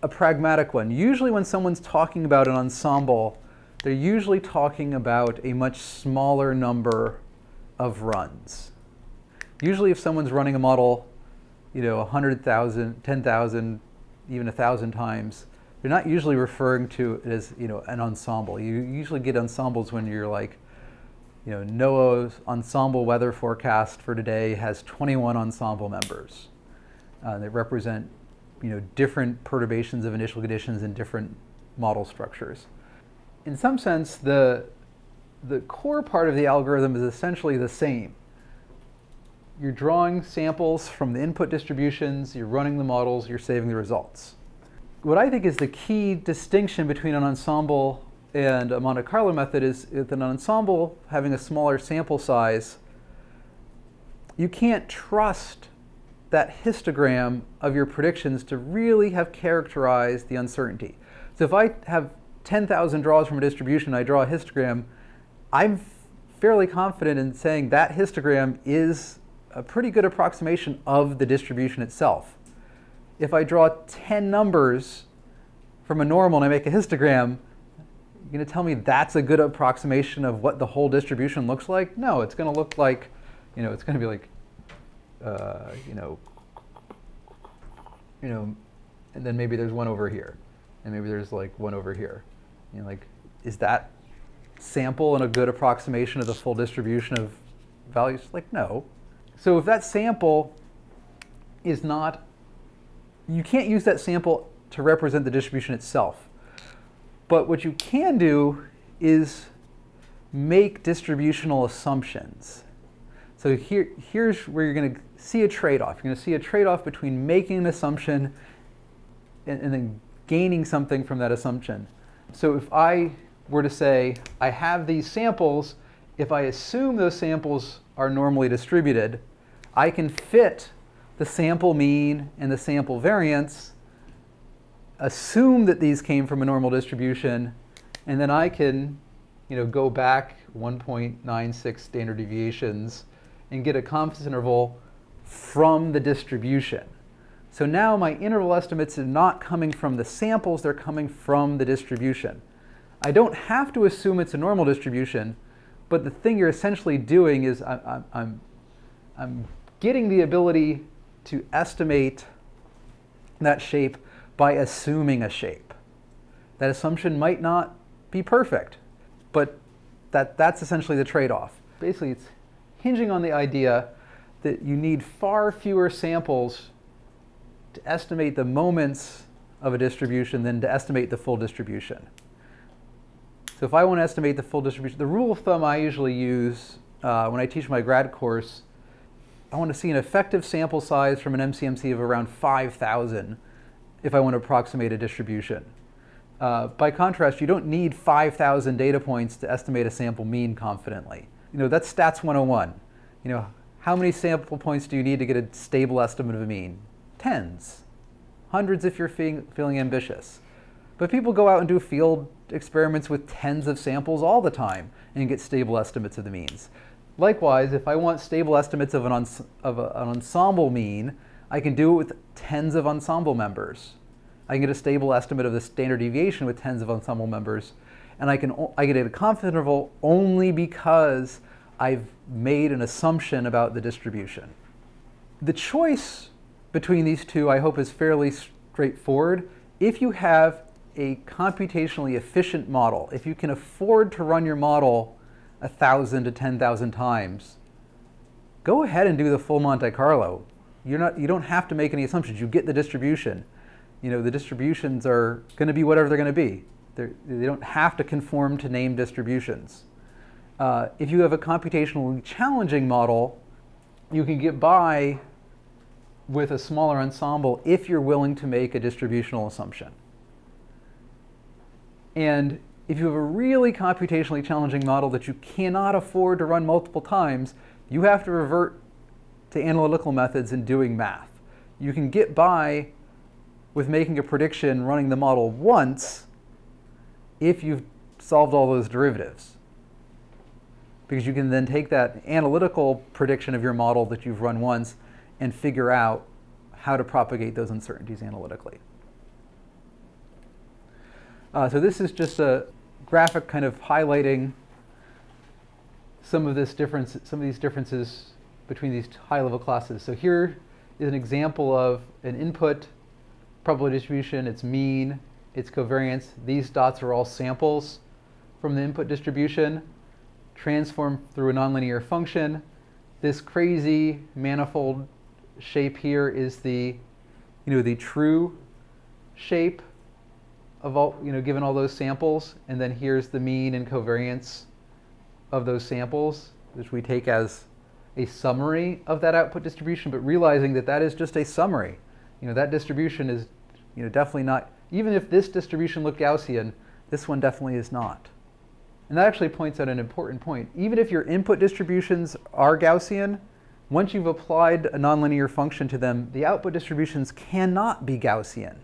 a pragmatic one. Usually when someone's talking about an ensemble, they're usually talking about a much smaller number of runs. Usually if someone's running a model, you know, 100,000, 10,000, even a thousand times, you're not usually referring to it as you know an ensemble. You usually get ensembles when you're like, you know, NOAA's ensemble weather forecast for today has 21 ensemble members. Uh, that represent you know different perturbations of initial conditions in different model structures. In some sense, the the core part of the algorithm is essentially the same. You're drawing samples from the input distributions, you're running the models, you're saving the results. What I think is the key distinction between an ensemble and a Monte Carlo method is that an ensemble having a smaller sample size, you can't trust that histogram of your predictions to really have characterized the uncertainty. So if I have 10,000 draws from a distribution, I draw a histogram, I'm fairly confident in saying that histogram is a pretty good approximation of the distribution itself. If I draw 10 numbers from a normal and I make a histogram, you're going to tell me that's a good approximation of what the whole distribution looks like? No, it's going to look like You know, it's going to be like, uh, you know, you know, and then maybe there's one over here, and maybe there's like one over here. You know, like, is that sample and a good approximation of the full distribution of values? Like, no. So if that sample is not, you can't use that sample to represent the distribution itself. But what you can do is make distributional assumptions. So here, here's where you're going to see a trade-off. You're going to see a trade-off between making an assumption and, and then gaining something from that assumption. So if I were to say, I have these samples, if I assume those samples are normally distributed, I can fit the sample mean and the sample variance, assume that these came from a normal distribution, and then I can you know, go back 1.96 standard deviations and get a confidence interval from the distribution. So now my interval estimates are not coming from the samples, they're coming from the distribution. I don't have to assume it's a normal distribution, but the thing you're essentially doing is I, I'm, I'm getting the ability to estimate that shape by assuming a shape. That assumption might not be perfect, but that, that's essentially the trade-off. Basically, it's hinging on the idea that you need far fewer samples to estimate the moments of a distribution than to estimate the full distribution. So if I want to estimate the full distribution, the rule of thumb I usually use uh, when I teach my grad course, I want to see an effective sample size from an MCMC of around 5,000 if I want to approximate a distribution. Uh, by contrast, you don't need 5,000 data points to estimate a sample mean confidently. You know, that's stats 101. You know, how many sample points do you need to get a stable estimate of a mean? Tens. Hundreds if you're feeling, feeling ambitious. But people go out and do field experiments with tens of samples all the time and get stable estimates of the means. Likewise, if I want stable estimates of, an, of a, an ensemble mean, I can do it with tens of ensemble members. I can get a stable estimate of the standard deviation with tens of ensemble members. And I can I get a confidence interval only because I've made an assumption about the distribution. The choice between these two, I hope, is fairly straightforward. If you have a computationally efficient model, if you can afford to run your model 1,000 to 10,000 times, go ahead and do the full Monte Carlo. You're not, you don't have to make any assumptions. You get the distribution. You know, the distributions are going to be whatever they're going to be. They're, they do not have to conform to named distributions. Uh, if you have a computationally challenging model, you can get by with a smaller ensemble if you're willing to make a distributional assumption. And if you have a really computationally challenging model that you cannot afford to run multiple times, you have to revert to analytical methods and doing math. You can get by with making a prediction running the model once if you've solved all those derivatives. Because you can then take that analytical prediction of your model that you've run once and figure out how to propagate those uncertainties analytically. Uh, so this is just a graphic kind of highlighting some of this difference, some of these differences between these high-level classes. So here is an example of an input probability distribution, its mean, its covariance. These dots are all samples from the input distribution, transformed through a nonlinear function. This crazy manifold shape here is the, you know, the true shape of all, you know, given all those samples, and then here's the mean and covariance of those samples, which we take as a summary of that output distribution, but realizing that that is just a summary. You know, that distribution is, you know, definitely not, even if this distribution looked Gaussian, this one definitely is not. And that actually points out an important point. Even if your input distributions are Gaussian, once you've applied a nonlinear function to them, the output distributions cannot be Gaussian.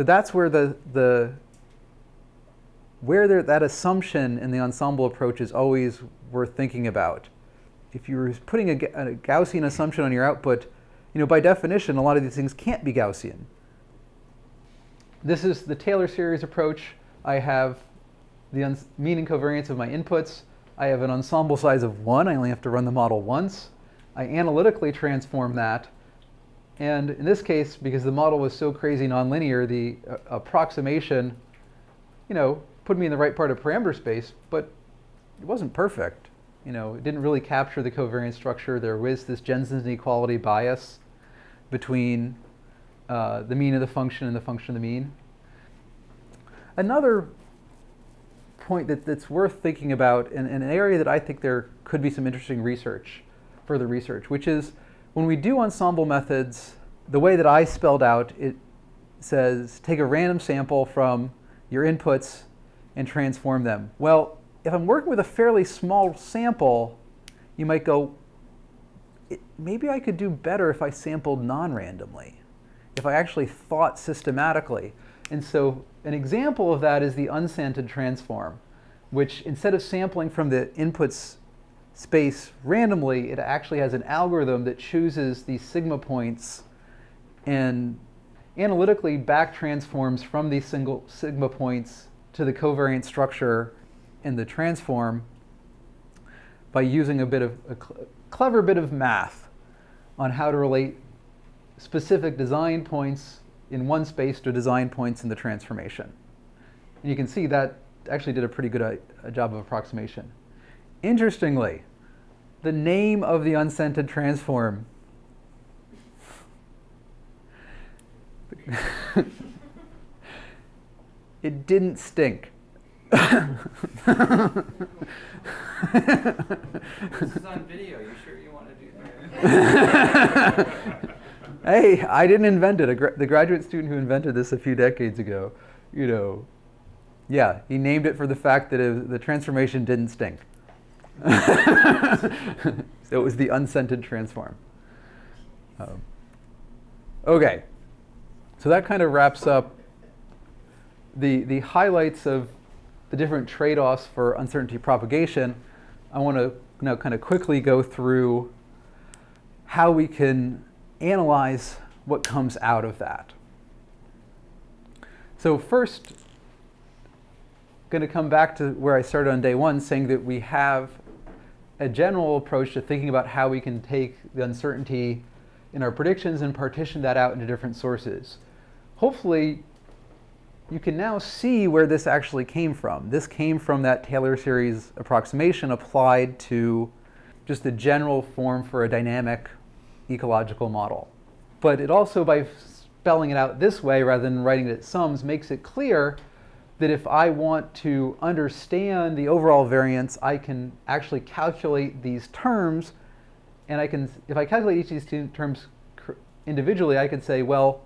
So that's where the, the where there, that assumption in the ensemble approach is always worth thinking about. If you're putting a, a Gaussian assumption on your output, you know, by definition, a lot of these things can't be Gaussian. This is the Taylor series approach. I have the mean and covariance of my inputs. I have an ensemble size of one. I only have to run the model once. I analytically transform that. And in this case, because the model was so crazy nonlinear, the uh, approximation, you know, put me in the right part of parameter space, but it wasn't perfect. You know, it didn't really capture the covariance structure. There was this Jensen's inequality bias between uh, the mean of the function and the function of the mean. Another point that, that's worth thinking about, and, and an area that I think there could be some interesting research, further research, which is when we do ensemble methods, the way that I spelled out, it says take a random sample from your inputs and transform them. Well, if I'm working with a fairly small sample, you might go, maybe I could do better if I sampled non-randomly, if I actually thought systematically. And so an example of that is the unscented transform, which instead of sampling from the inputs space randomly, it actually has an algorithm that chooses these sigma points and analytically back transforms from these single sigma points to the covariant structure in the transform by using a bit of a cl clever bit of math on how to relate specific design points in one space to design points in the transformation. And you can see that actually did a pretty good a, uh, a job of approximation. Interestingly, the name of the unscented transform it didn't stink. this is on video. You sure you want to do that? hey, I didn't invent it. Gra the graduate student who invented this a few decades ago, you know, yeah, he named it for the fact that it, the transformation didn't stink. so it was the unscented transform. Um, okay, so that kind of wraps up the, the highlights of the different trade-offs for uncertainty propagation. I want to now kind of quickly go through how we can analyze what comes out of that. So first, going to come back to where I started on day one, saying that we have a general approach to thinking about how we can take the uncertainty in our predictions and partition that out into different sources. Hopefully, you can now see where this actually came from. This came from that Taylor series approximation applied to just the general form for a dynamic ecological model. But it also, by spelling it out this way rather than writing it as sums, makes it clear that if I want to understand the overall variance, I can actually calculate these terms. And I can, if I calculate each of these terms individually, I could say, well,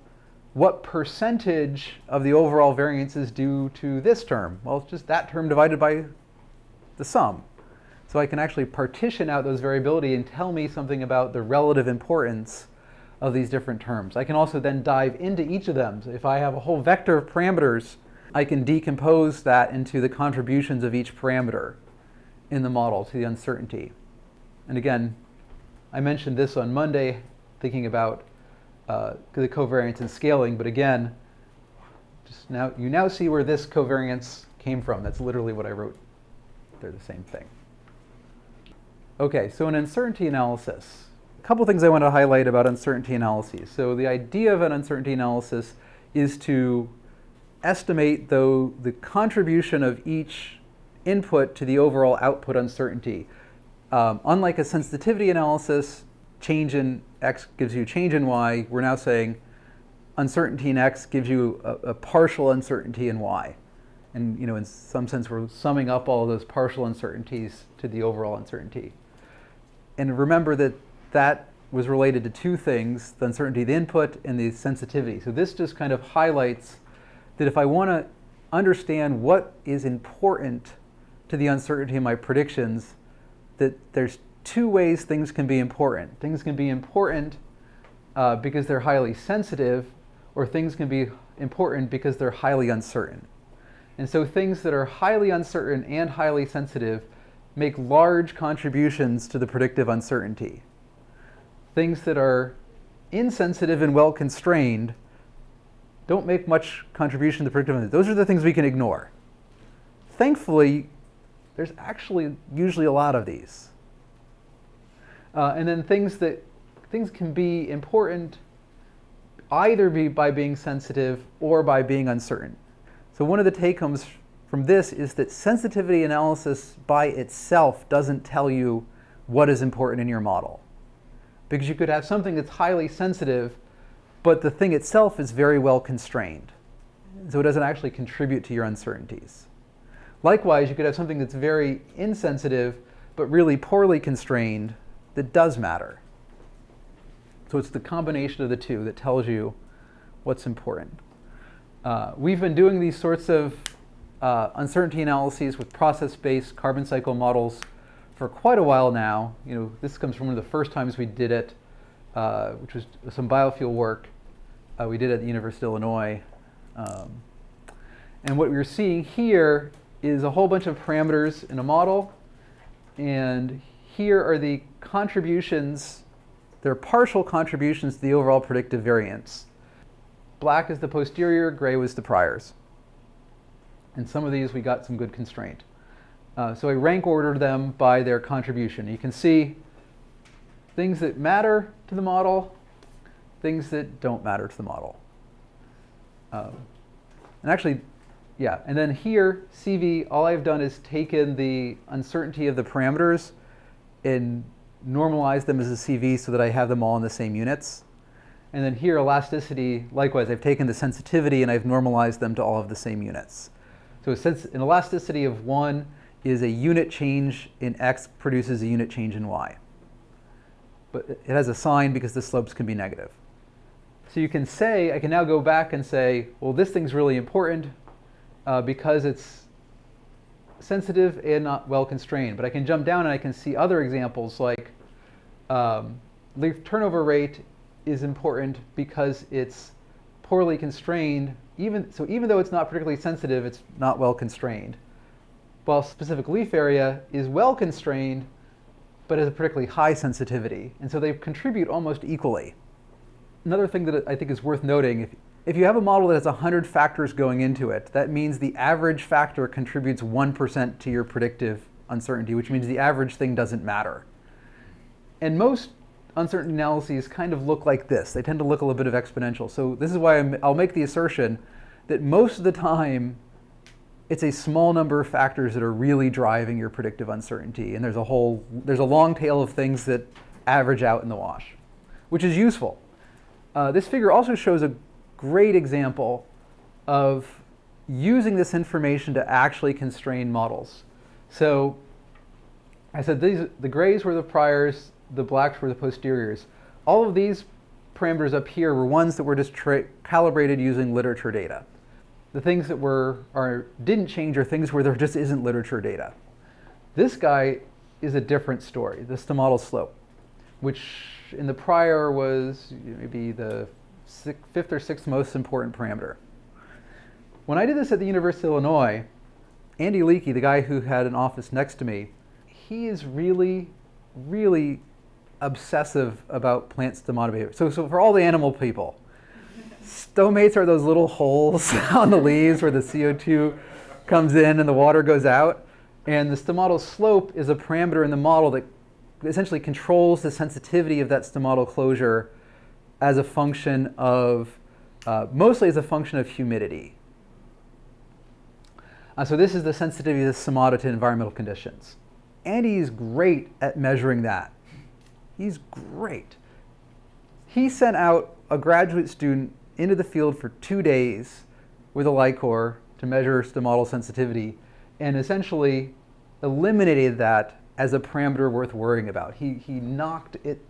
what percentage of the overall variance is due to this term? Well, it's just that term divided by the sum. So I can actually partition out those variability and tell me something about the relative importance of these different terms. I can also then dive into each of them. So if I have a whole vector of parameters I can decompose that into the contributions of each parameter in the model to the uncertainty. And again, I mentioned this on Monday, thinking about uh, the covariance and scaling, but again, just now you now see where this covariance came from. That's literally what I wrote. They're the same thing. Okay, so an uncertainty analysis. A couple things I want to highlight about uncertainty analyses. So the idea of an uncertainty analysis is to estimate, though, the contribution of each input to the overall output uncertainty. Um, unlike a sensitivity analysis, change in x gives you change in y, we're now saying uncertainty in x gives you a, a partial uncertainty in y. And you know, in some sense, we're summing up all those partial uncertainties to the overall uncertainty. And remember that that was related to two things, the uncertainty of the input and the sensitivity. So this just kind of highlights that if I want to understand what is important to the uncertainty of my predictions, that there's two ways things can be important. Things can be important uh, because they're highly sensitive, or things can be important because they're highly uncertain. And so things that are highly uncertain and highly sensitive make large contributions to the predictive uncertainty. Things that are insensitive and well constrained don't make much contribution to predictive Those are the things we can ignore. Thankfully, there's actually usually a lot of these. Uh, and then things that things can be important either be by being sensitive or by being uncertain. So one of the take-homes from this is that sensitivity analysis by itself doesn't tell you what is important in your model. Because you could have something that's highly sensitive, but the thing itself is very well constrained. So it doesn't actually contribute to your uncertainties. Likewise, you could have something that's very insensitive, but really poorly constrained that does matter. So it's the combination of the two that tells you what's important. Uh, we've been doing these sorts of uh, uncertainty analyses with process-based carbon cycle models for quite a while now. You know, this comes from one of the first times we did it, uh, which was some biofuel work uh, we did at the University of Illinois. Um, and what we're seeing here is a whole bunch of parameters in a model. And here are the contributions, they're partial contributions to the overall predictive variance. Black is the posterior, gray was the priors. And some of these we got some good constraint. Uh, so I rank ordered them by their contribution. You can see things that matter to the model, things that don't matter to the model. Um, and actually, yeah, and then here, CV, all I've done is taken the uncertainty of the parameters and normalized them as a CV so that I have them all in the same units. And then here, elasticity, likewise, I've taken the sensitivity and I've normalized them to all of the same units. So since an elasticity of 1 is a unit change in x produces a unit change in y. But it has a sign because the slopes can be negative. So you can say, I can now go back and say, well, this thing's really important uh, because it's sensitive and not well constrained. But I can jump down and I can see other examples like um, leaf turnover rate is important because it's poorly constrained. Even, so even though it's not particularly sensitive, it's not well constrained. While specific leaf area is well constrained, but has a particularly high sensitivity. And so they contribute almost equally. Another thing that I think is worth noting, if, if you have a model that has 100 factors going into it, that means the average factor contributes 1% to your predictive uncertainty, which means the average thing doesn't matter. And most uncertainty analyses kind of look like this. They tend to look a little bit of exponential. So this is why i will make the assertion that most of the time, it's a small number of factors that are really driving your predictive uncertainty. And there's a whole, there's a long tail of things that average out in the wash, which is useful. Uh, this figure also shows a great example of using this information to actually constrain models. So I said these, the grays were the priors, the blacks were the posteriors. All of these parameters up here were ones that were just calibrated using literature data. The things that were are didn't change are things where there just isn't literature data. This guy is a different story, This is the stomatal slope, which in the prior was maybe the sixth, fifth or sixth most important parameter. When I did this at the University of Illinois, Andy Leakey, the guy who had an office next to me, he is really, really obsessive about plant stomata behavior. So, so for all the animal people, stomates are those little holes on the leaves where the CO2 comes in and the water goes out. And the stomatal slope is a parameter in the model that essentially controls the sensitivity of that stomatal closure as a function of, uh, mostly as a function of humidity. Uh, so this is the sensitivity of the stomata to environmental conditions. Andy is great at measuring that. He's great. He sent out a graduate student into the field for two days with a LICOR to measure stomatal sensitivity and essentially eliminated that as a parameter worth worrying about. He, he knocked it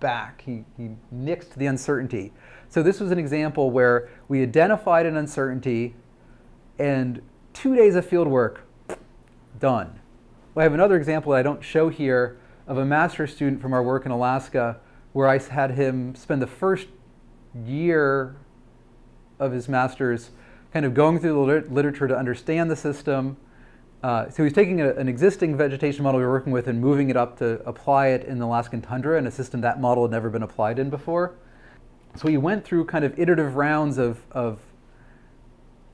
back. He, he nixed the uncertainty. So this was an example where we identified an uncertainty and two days of field work, done. Well, I have another example that I don't show here of a master's student from our work in Alaska where I had him spend the first year of his master's kind of going through the literature to understand the system. Uh, so he's taking a, an existing vegetation model we are working with and moving it up to apply it in the Alaskan tundra in a system that model had never been applied in before. So he went through kind of iterative rounds of, of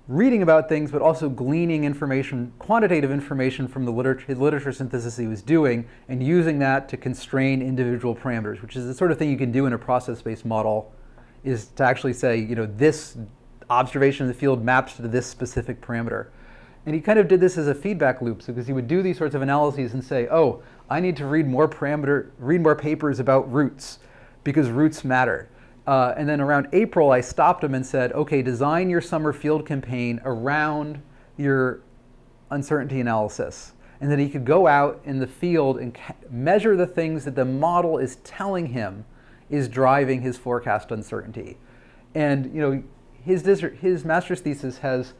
reading about things, but also gleaning information, quantitative information from the literature, literature synthesis he was doing, and using that to constrain individual parameters, which is the sort of thing you can do in a process-based model, is to actually say, you know, this observation of the field maps to this specific parameter. And he kind of did this as a feedback loop, because he would do these sorts of analyses and say, oh, I need to read more parameter, read more papers about roots because roots matter. Uh, and then around April, I stopped him and said, okay, design your summer field campaign around your uncertainty analysis. And then he could go out in the field and measure the things that the model is telling him is driving his forecast uncertainty. And you know, his, his master's thesis has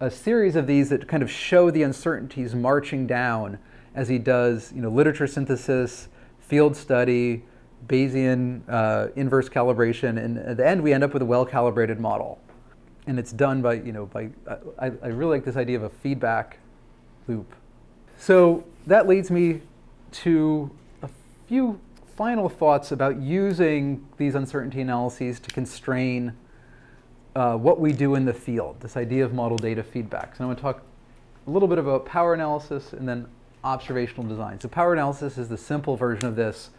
a series of these that kind of show the uncertainties marching down as he does you know, literature synthesis, field study, Bayesian uh, inverse calibration, and at the end we end up with a well-calibrated model. And it's done by, you know, by, I, I really like this idea of a feedback loop. So that leads me to a few final thoughts about using these uncertainty analyses to constrain uh, what we do in the field, this idea of model data feedback. So I'm going to talk a little bit about power analysis and then observational design. So power analysis is the simple version of this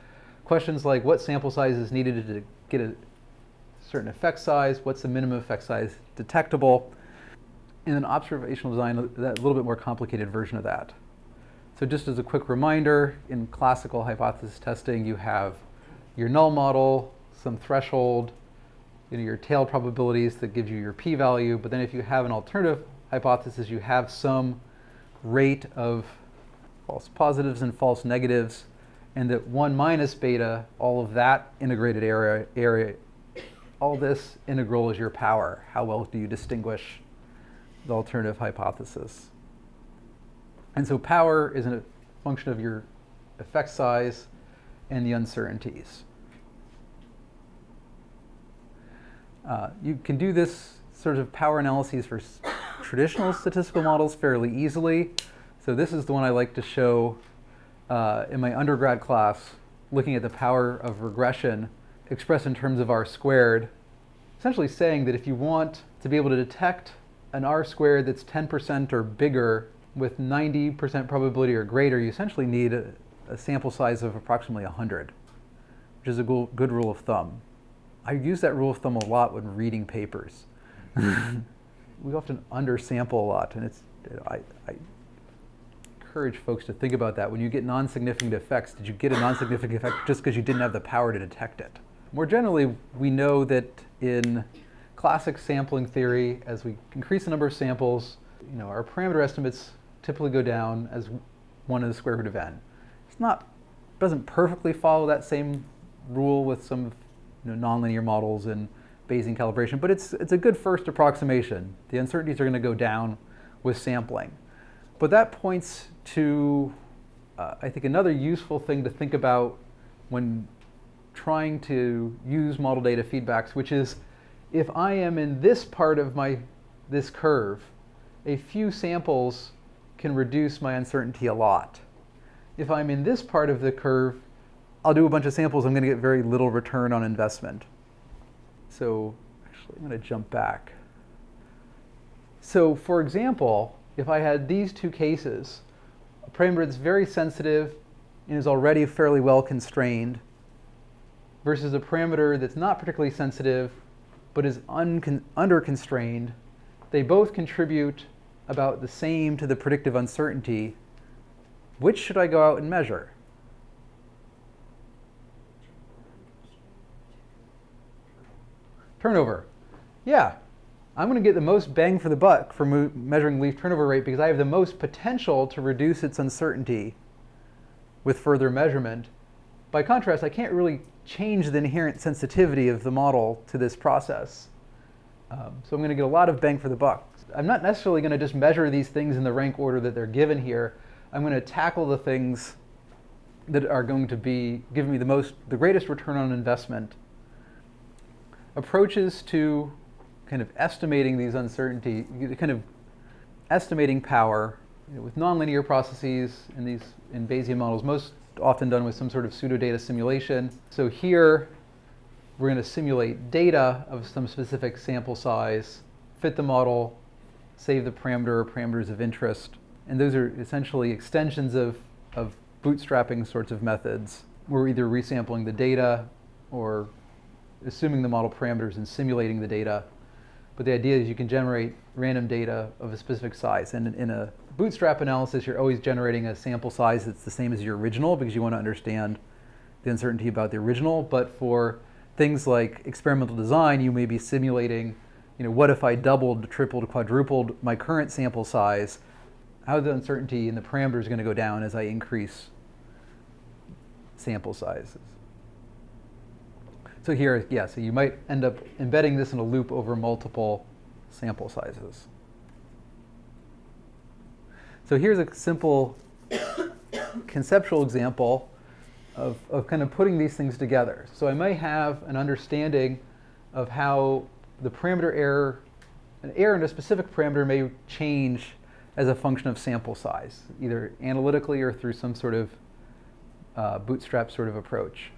questions like what sample size is needed to get a certain effect size, what's the minimum effect size detectable, and then observational design, that little bit more complicated version of that. So just as a quick reminder, in classical hypothesis testing, you have your null model, some threshold, you know, your tail probabilities that gives you your p-value, but then if you have an alternative hypothesis, you have some rate of false positives and false negatives and that 1 minus beta, all of that integrated area, area, all this integral is your power. How well do you distinguish the alternative hypothesis? And so power is a function of your effect size and the uncertainties. Uh, you can do this sort of power analyses for traditional statistical models fairly easily. So this is the one I like to show uh, in my undergrad class looking at the power of regression expressed in terms of r squared, essentially saying that if you want to be able to detect an r squared that's 10% or bigger with 90% probability or greater, you essentially need a, a, sample size of approximately 100, which is a good rule of thumb. I use that rule of thumb a lot when reading papers. we often undersample a lot, and it's I, I encourage folks to think about that. When you get non-significant effects, did you get a non-significant effect just because you didn't have the power to detect it? More generally, we know that in classic sampling theory, as we increase the number of samples, you know, our parameter estimates typically go down as one to the square root of n. It's not, doesn't perfectly follow that same rule with some you know, nonlinear models and Bayesian calibration, but it's, it's a good first approximation. The uncertainties are going to go down with sampling. But that points to, uh, I think, another useful thing to think about when trying to use model data feedbacks, which is if I am in this part of my this curve, a few samples can reduce my uncertainty a lot. If I'm in this part of the curve, I'll do a bunch of samples, I'm going to get very little return on investment. So actually, I'm going to jump back. So for example, if I had these two cases, a parameter that's very sensitive and is already fairly well constrained versus a parameter that's not particularly sensitive but is under constrained, they both contribute about the same to the predictive uncertainty. Which should I go out and measure? Turnover. Yeah, I'm going to get the most bang for the buck for measuring leaf turnover rate because I have the most potential to reduce its uncertainty with further measurement. By contrast, I can't really change the inherent sensitivity of the model to this process. Um, so I'm going to get a lot of bang for the buck. I'm not necessarily going to just measure these things in the rank order that they're given here. I'm going to tackle the things that are going to be giving me the most, the greatest return on investment. Approaches to kind of estimating these uncertainty, kind of estimating power you know, with nonlinear processes in these in Bayesian models, most often done with some sort of pseudo-data simulation. So here, we're going to simulate data of some specific sample size, fit the model, save the parameter or parameters of interest. And those are essentially extensions of, of bootstrapping sorts of methods. We're either resampling the data or assuming the model parameters and simulating the data. But the idea is you can generate random data of a specific size. And in a bootstrap analysis, you're always generating a sample size that's the same as your original because you want to understand the uncertainty about the original. But for things like experimental design, you may be simulating, you know, what if I doubled, tripled, quadrupled my current sample size? How the uncertainty in the parameters going to go down as I increase sample sizes. So here, yeah, so you might end up embedding this in a loop over multiple sample sizes. So here's a simple conceptual example of, of kind of putting these things together. So I may have an understanding of how the parameter error, an error in a specific parameter may change as a function of sample size, either analytically or through some sort of uh, bootstrap sort of approach.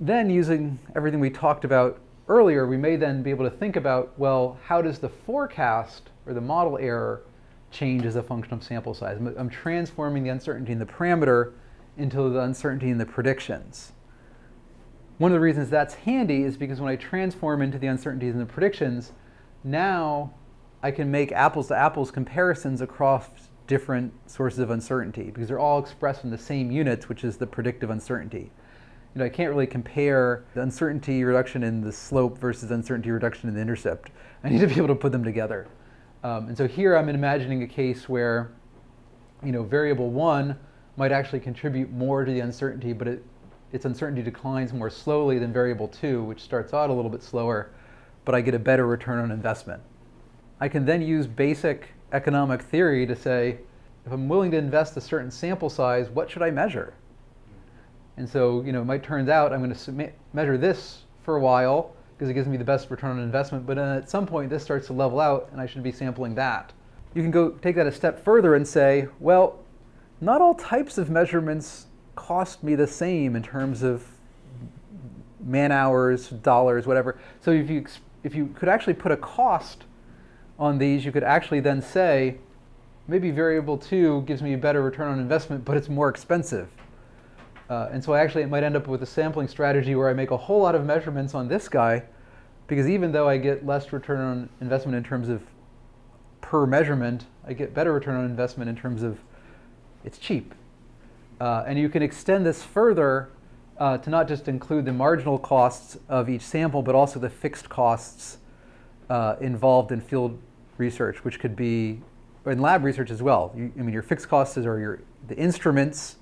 Then using everything we talked about earlier, we may then be able to think about, well, how does the forecast or the model error change as a function of sample size. I'm transforming the uncertainty in the parameter into the uncertainty in the predictions. One of the reasons that's handy is because when I transform into the uncertainties in the predictions, now I can make apples to apples comparisons across different sources of uncertainty because they're all expressed in the same units, which is the predictive uncertainty. You know, I can't really compare the uncertainty reduction in the slope versus uncertainty reduction in the intercept. I need to be able to put them together. Um, and so here I'm imagining a case where, you know, variable one might actually contribute more to the uncertainty, but it, its uncertainty declines more slowly than variable two, which starts out a little bit slower, but I get a better return on investment. I can then use basic economic theory to say, if I'm willing to invest a certain sample size, what should I measure? And so, you know, it might turn out I'm going to measure this for a while, because it gives me the best return on investment. But at some point, this starts to level out, and I should be sampling that. You can go take that a step further and say, well, not all types of measurements cost me the same in terms of man hours, dollars, whatever. So if you, if you could actually put a cost on these, you could actually then say, maybe variable two gives me a better return on investment, but it's more expensive. Uh, and so actually it might end up with a sampling strategy where I make a whole lot of measurements on this guy, because even though I get less return on investment in terms of per measurement, I get better return on investment in terms of it's cheap. Uh, and you can extend this further uh, to not just include the marginal costs of each sample, but also the fixed costs uh, involved in field research, which could be in lab research as well. You, I mean, your fixed costs are your the instruments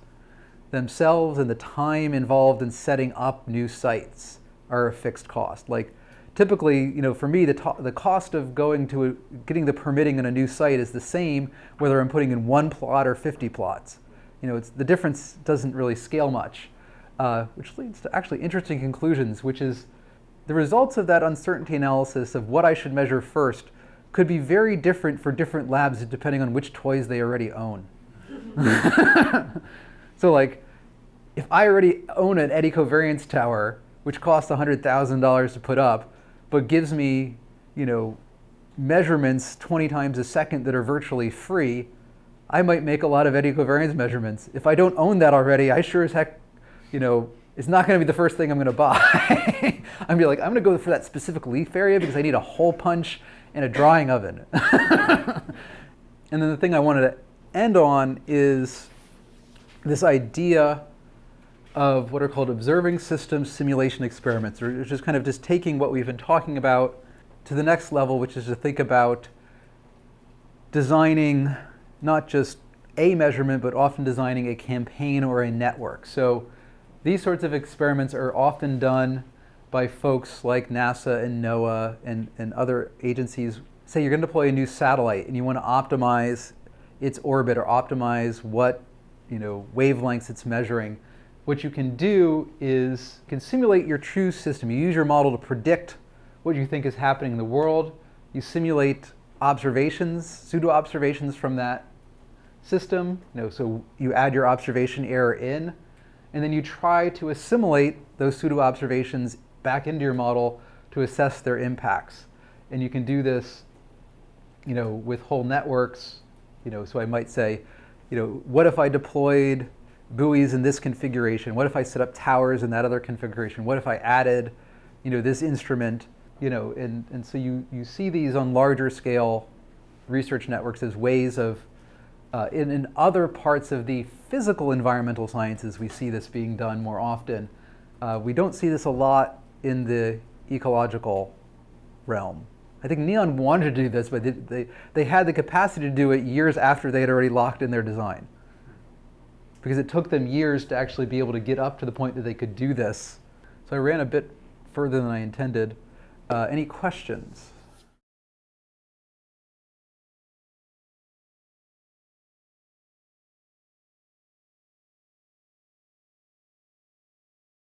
themselves and the time involved in setting up new sites are a fixed cost. Like typically, you know, for me, the, the cost of going to a, getting the permitting in a new site is the same whether I'm putting in one plot or 50 plots. You know, it's, the difference doesn't really scale much, uh, which leads to actually interesting conclusions, which is the results of that uncertainty analysis of what I should measure first could be very different for different labs depending on which toys they already own. So like, if I already own an eddy covariance tower, which costs $100,000 to put up, but gives me, you know, measurements 20 times a second that are virtually free, I might make a lot of eddy covariance measurements. If I don't own that already, I sure as heck, you know, it's not going to be the first thing I'm going to buy. I'm going to be like, I'm going to go for that specific leaf area because I need a hole punch and a drying oven. and then the thing I wanted to end on is this idea of what are called observing systems simulation experiments, which is kind of just taking what we've been talking about to the next level, which is to think about designing not just a measurement, but often designing a campaign or a network. So these sorts of experiments are often done by folks like NASA and NOAA and, and other agencies. Say you're going to deploy a new satellite and you want to optimize its orbit or optimize what you know, wavelengths it's measuring, what you can do is you can simulate your true system. You use your model to predict what you think is happening in the world. You simulate observations, pseudo observations from that system. You know, so you add your observation error in, and then you try to assimilate those pseudo observations back into your model to assess their impacts. And you can do this, you know, with whole networks. You know, so I might say, you know, what if I deployed buoys in this configuration? What if I set up towers in that other configuration? What if I added, you know, this instrument? You know, and, and so you, you see these on larger scale research networks as ways of, uh, in, in other parts of the physical environmental sciences, we see this being done more often. Uh, we don't see this a lot in the ecological realm. I think Neon wanted to do this, but they, they, they had the capacity to do it years after they had already locked in their design. Because it took them years to actually be able to get up to the point that they could do this. So I ran a bit further than I intended. Uh, any questions?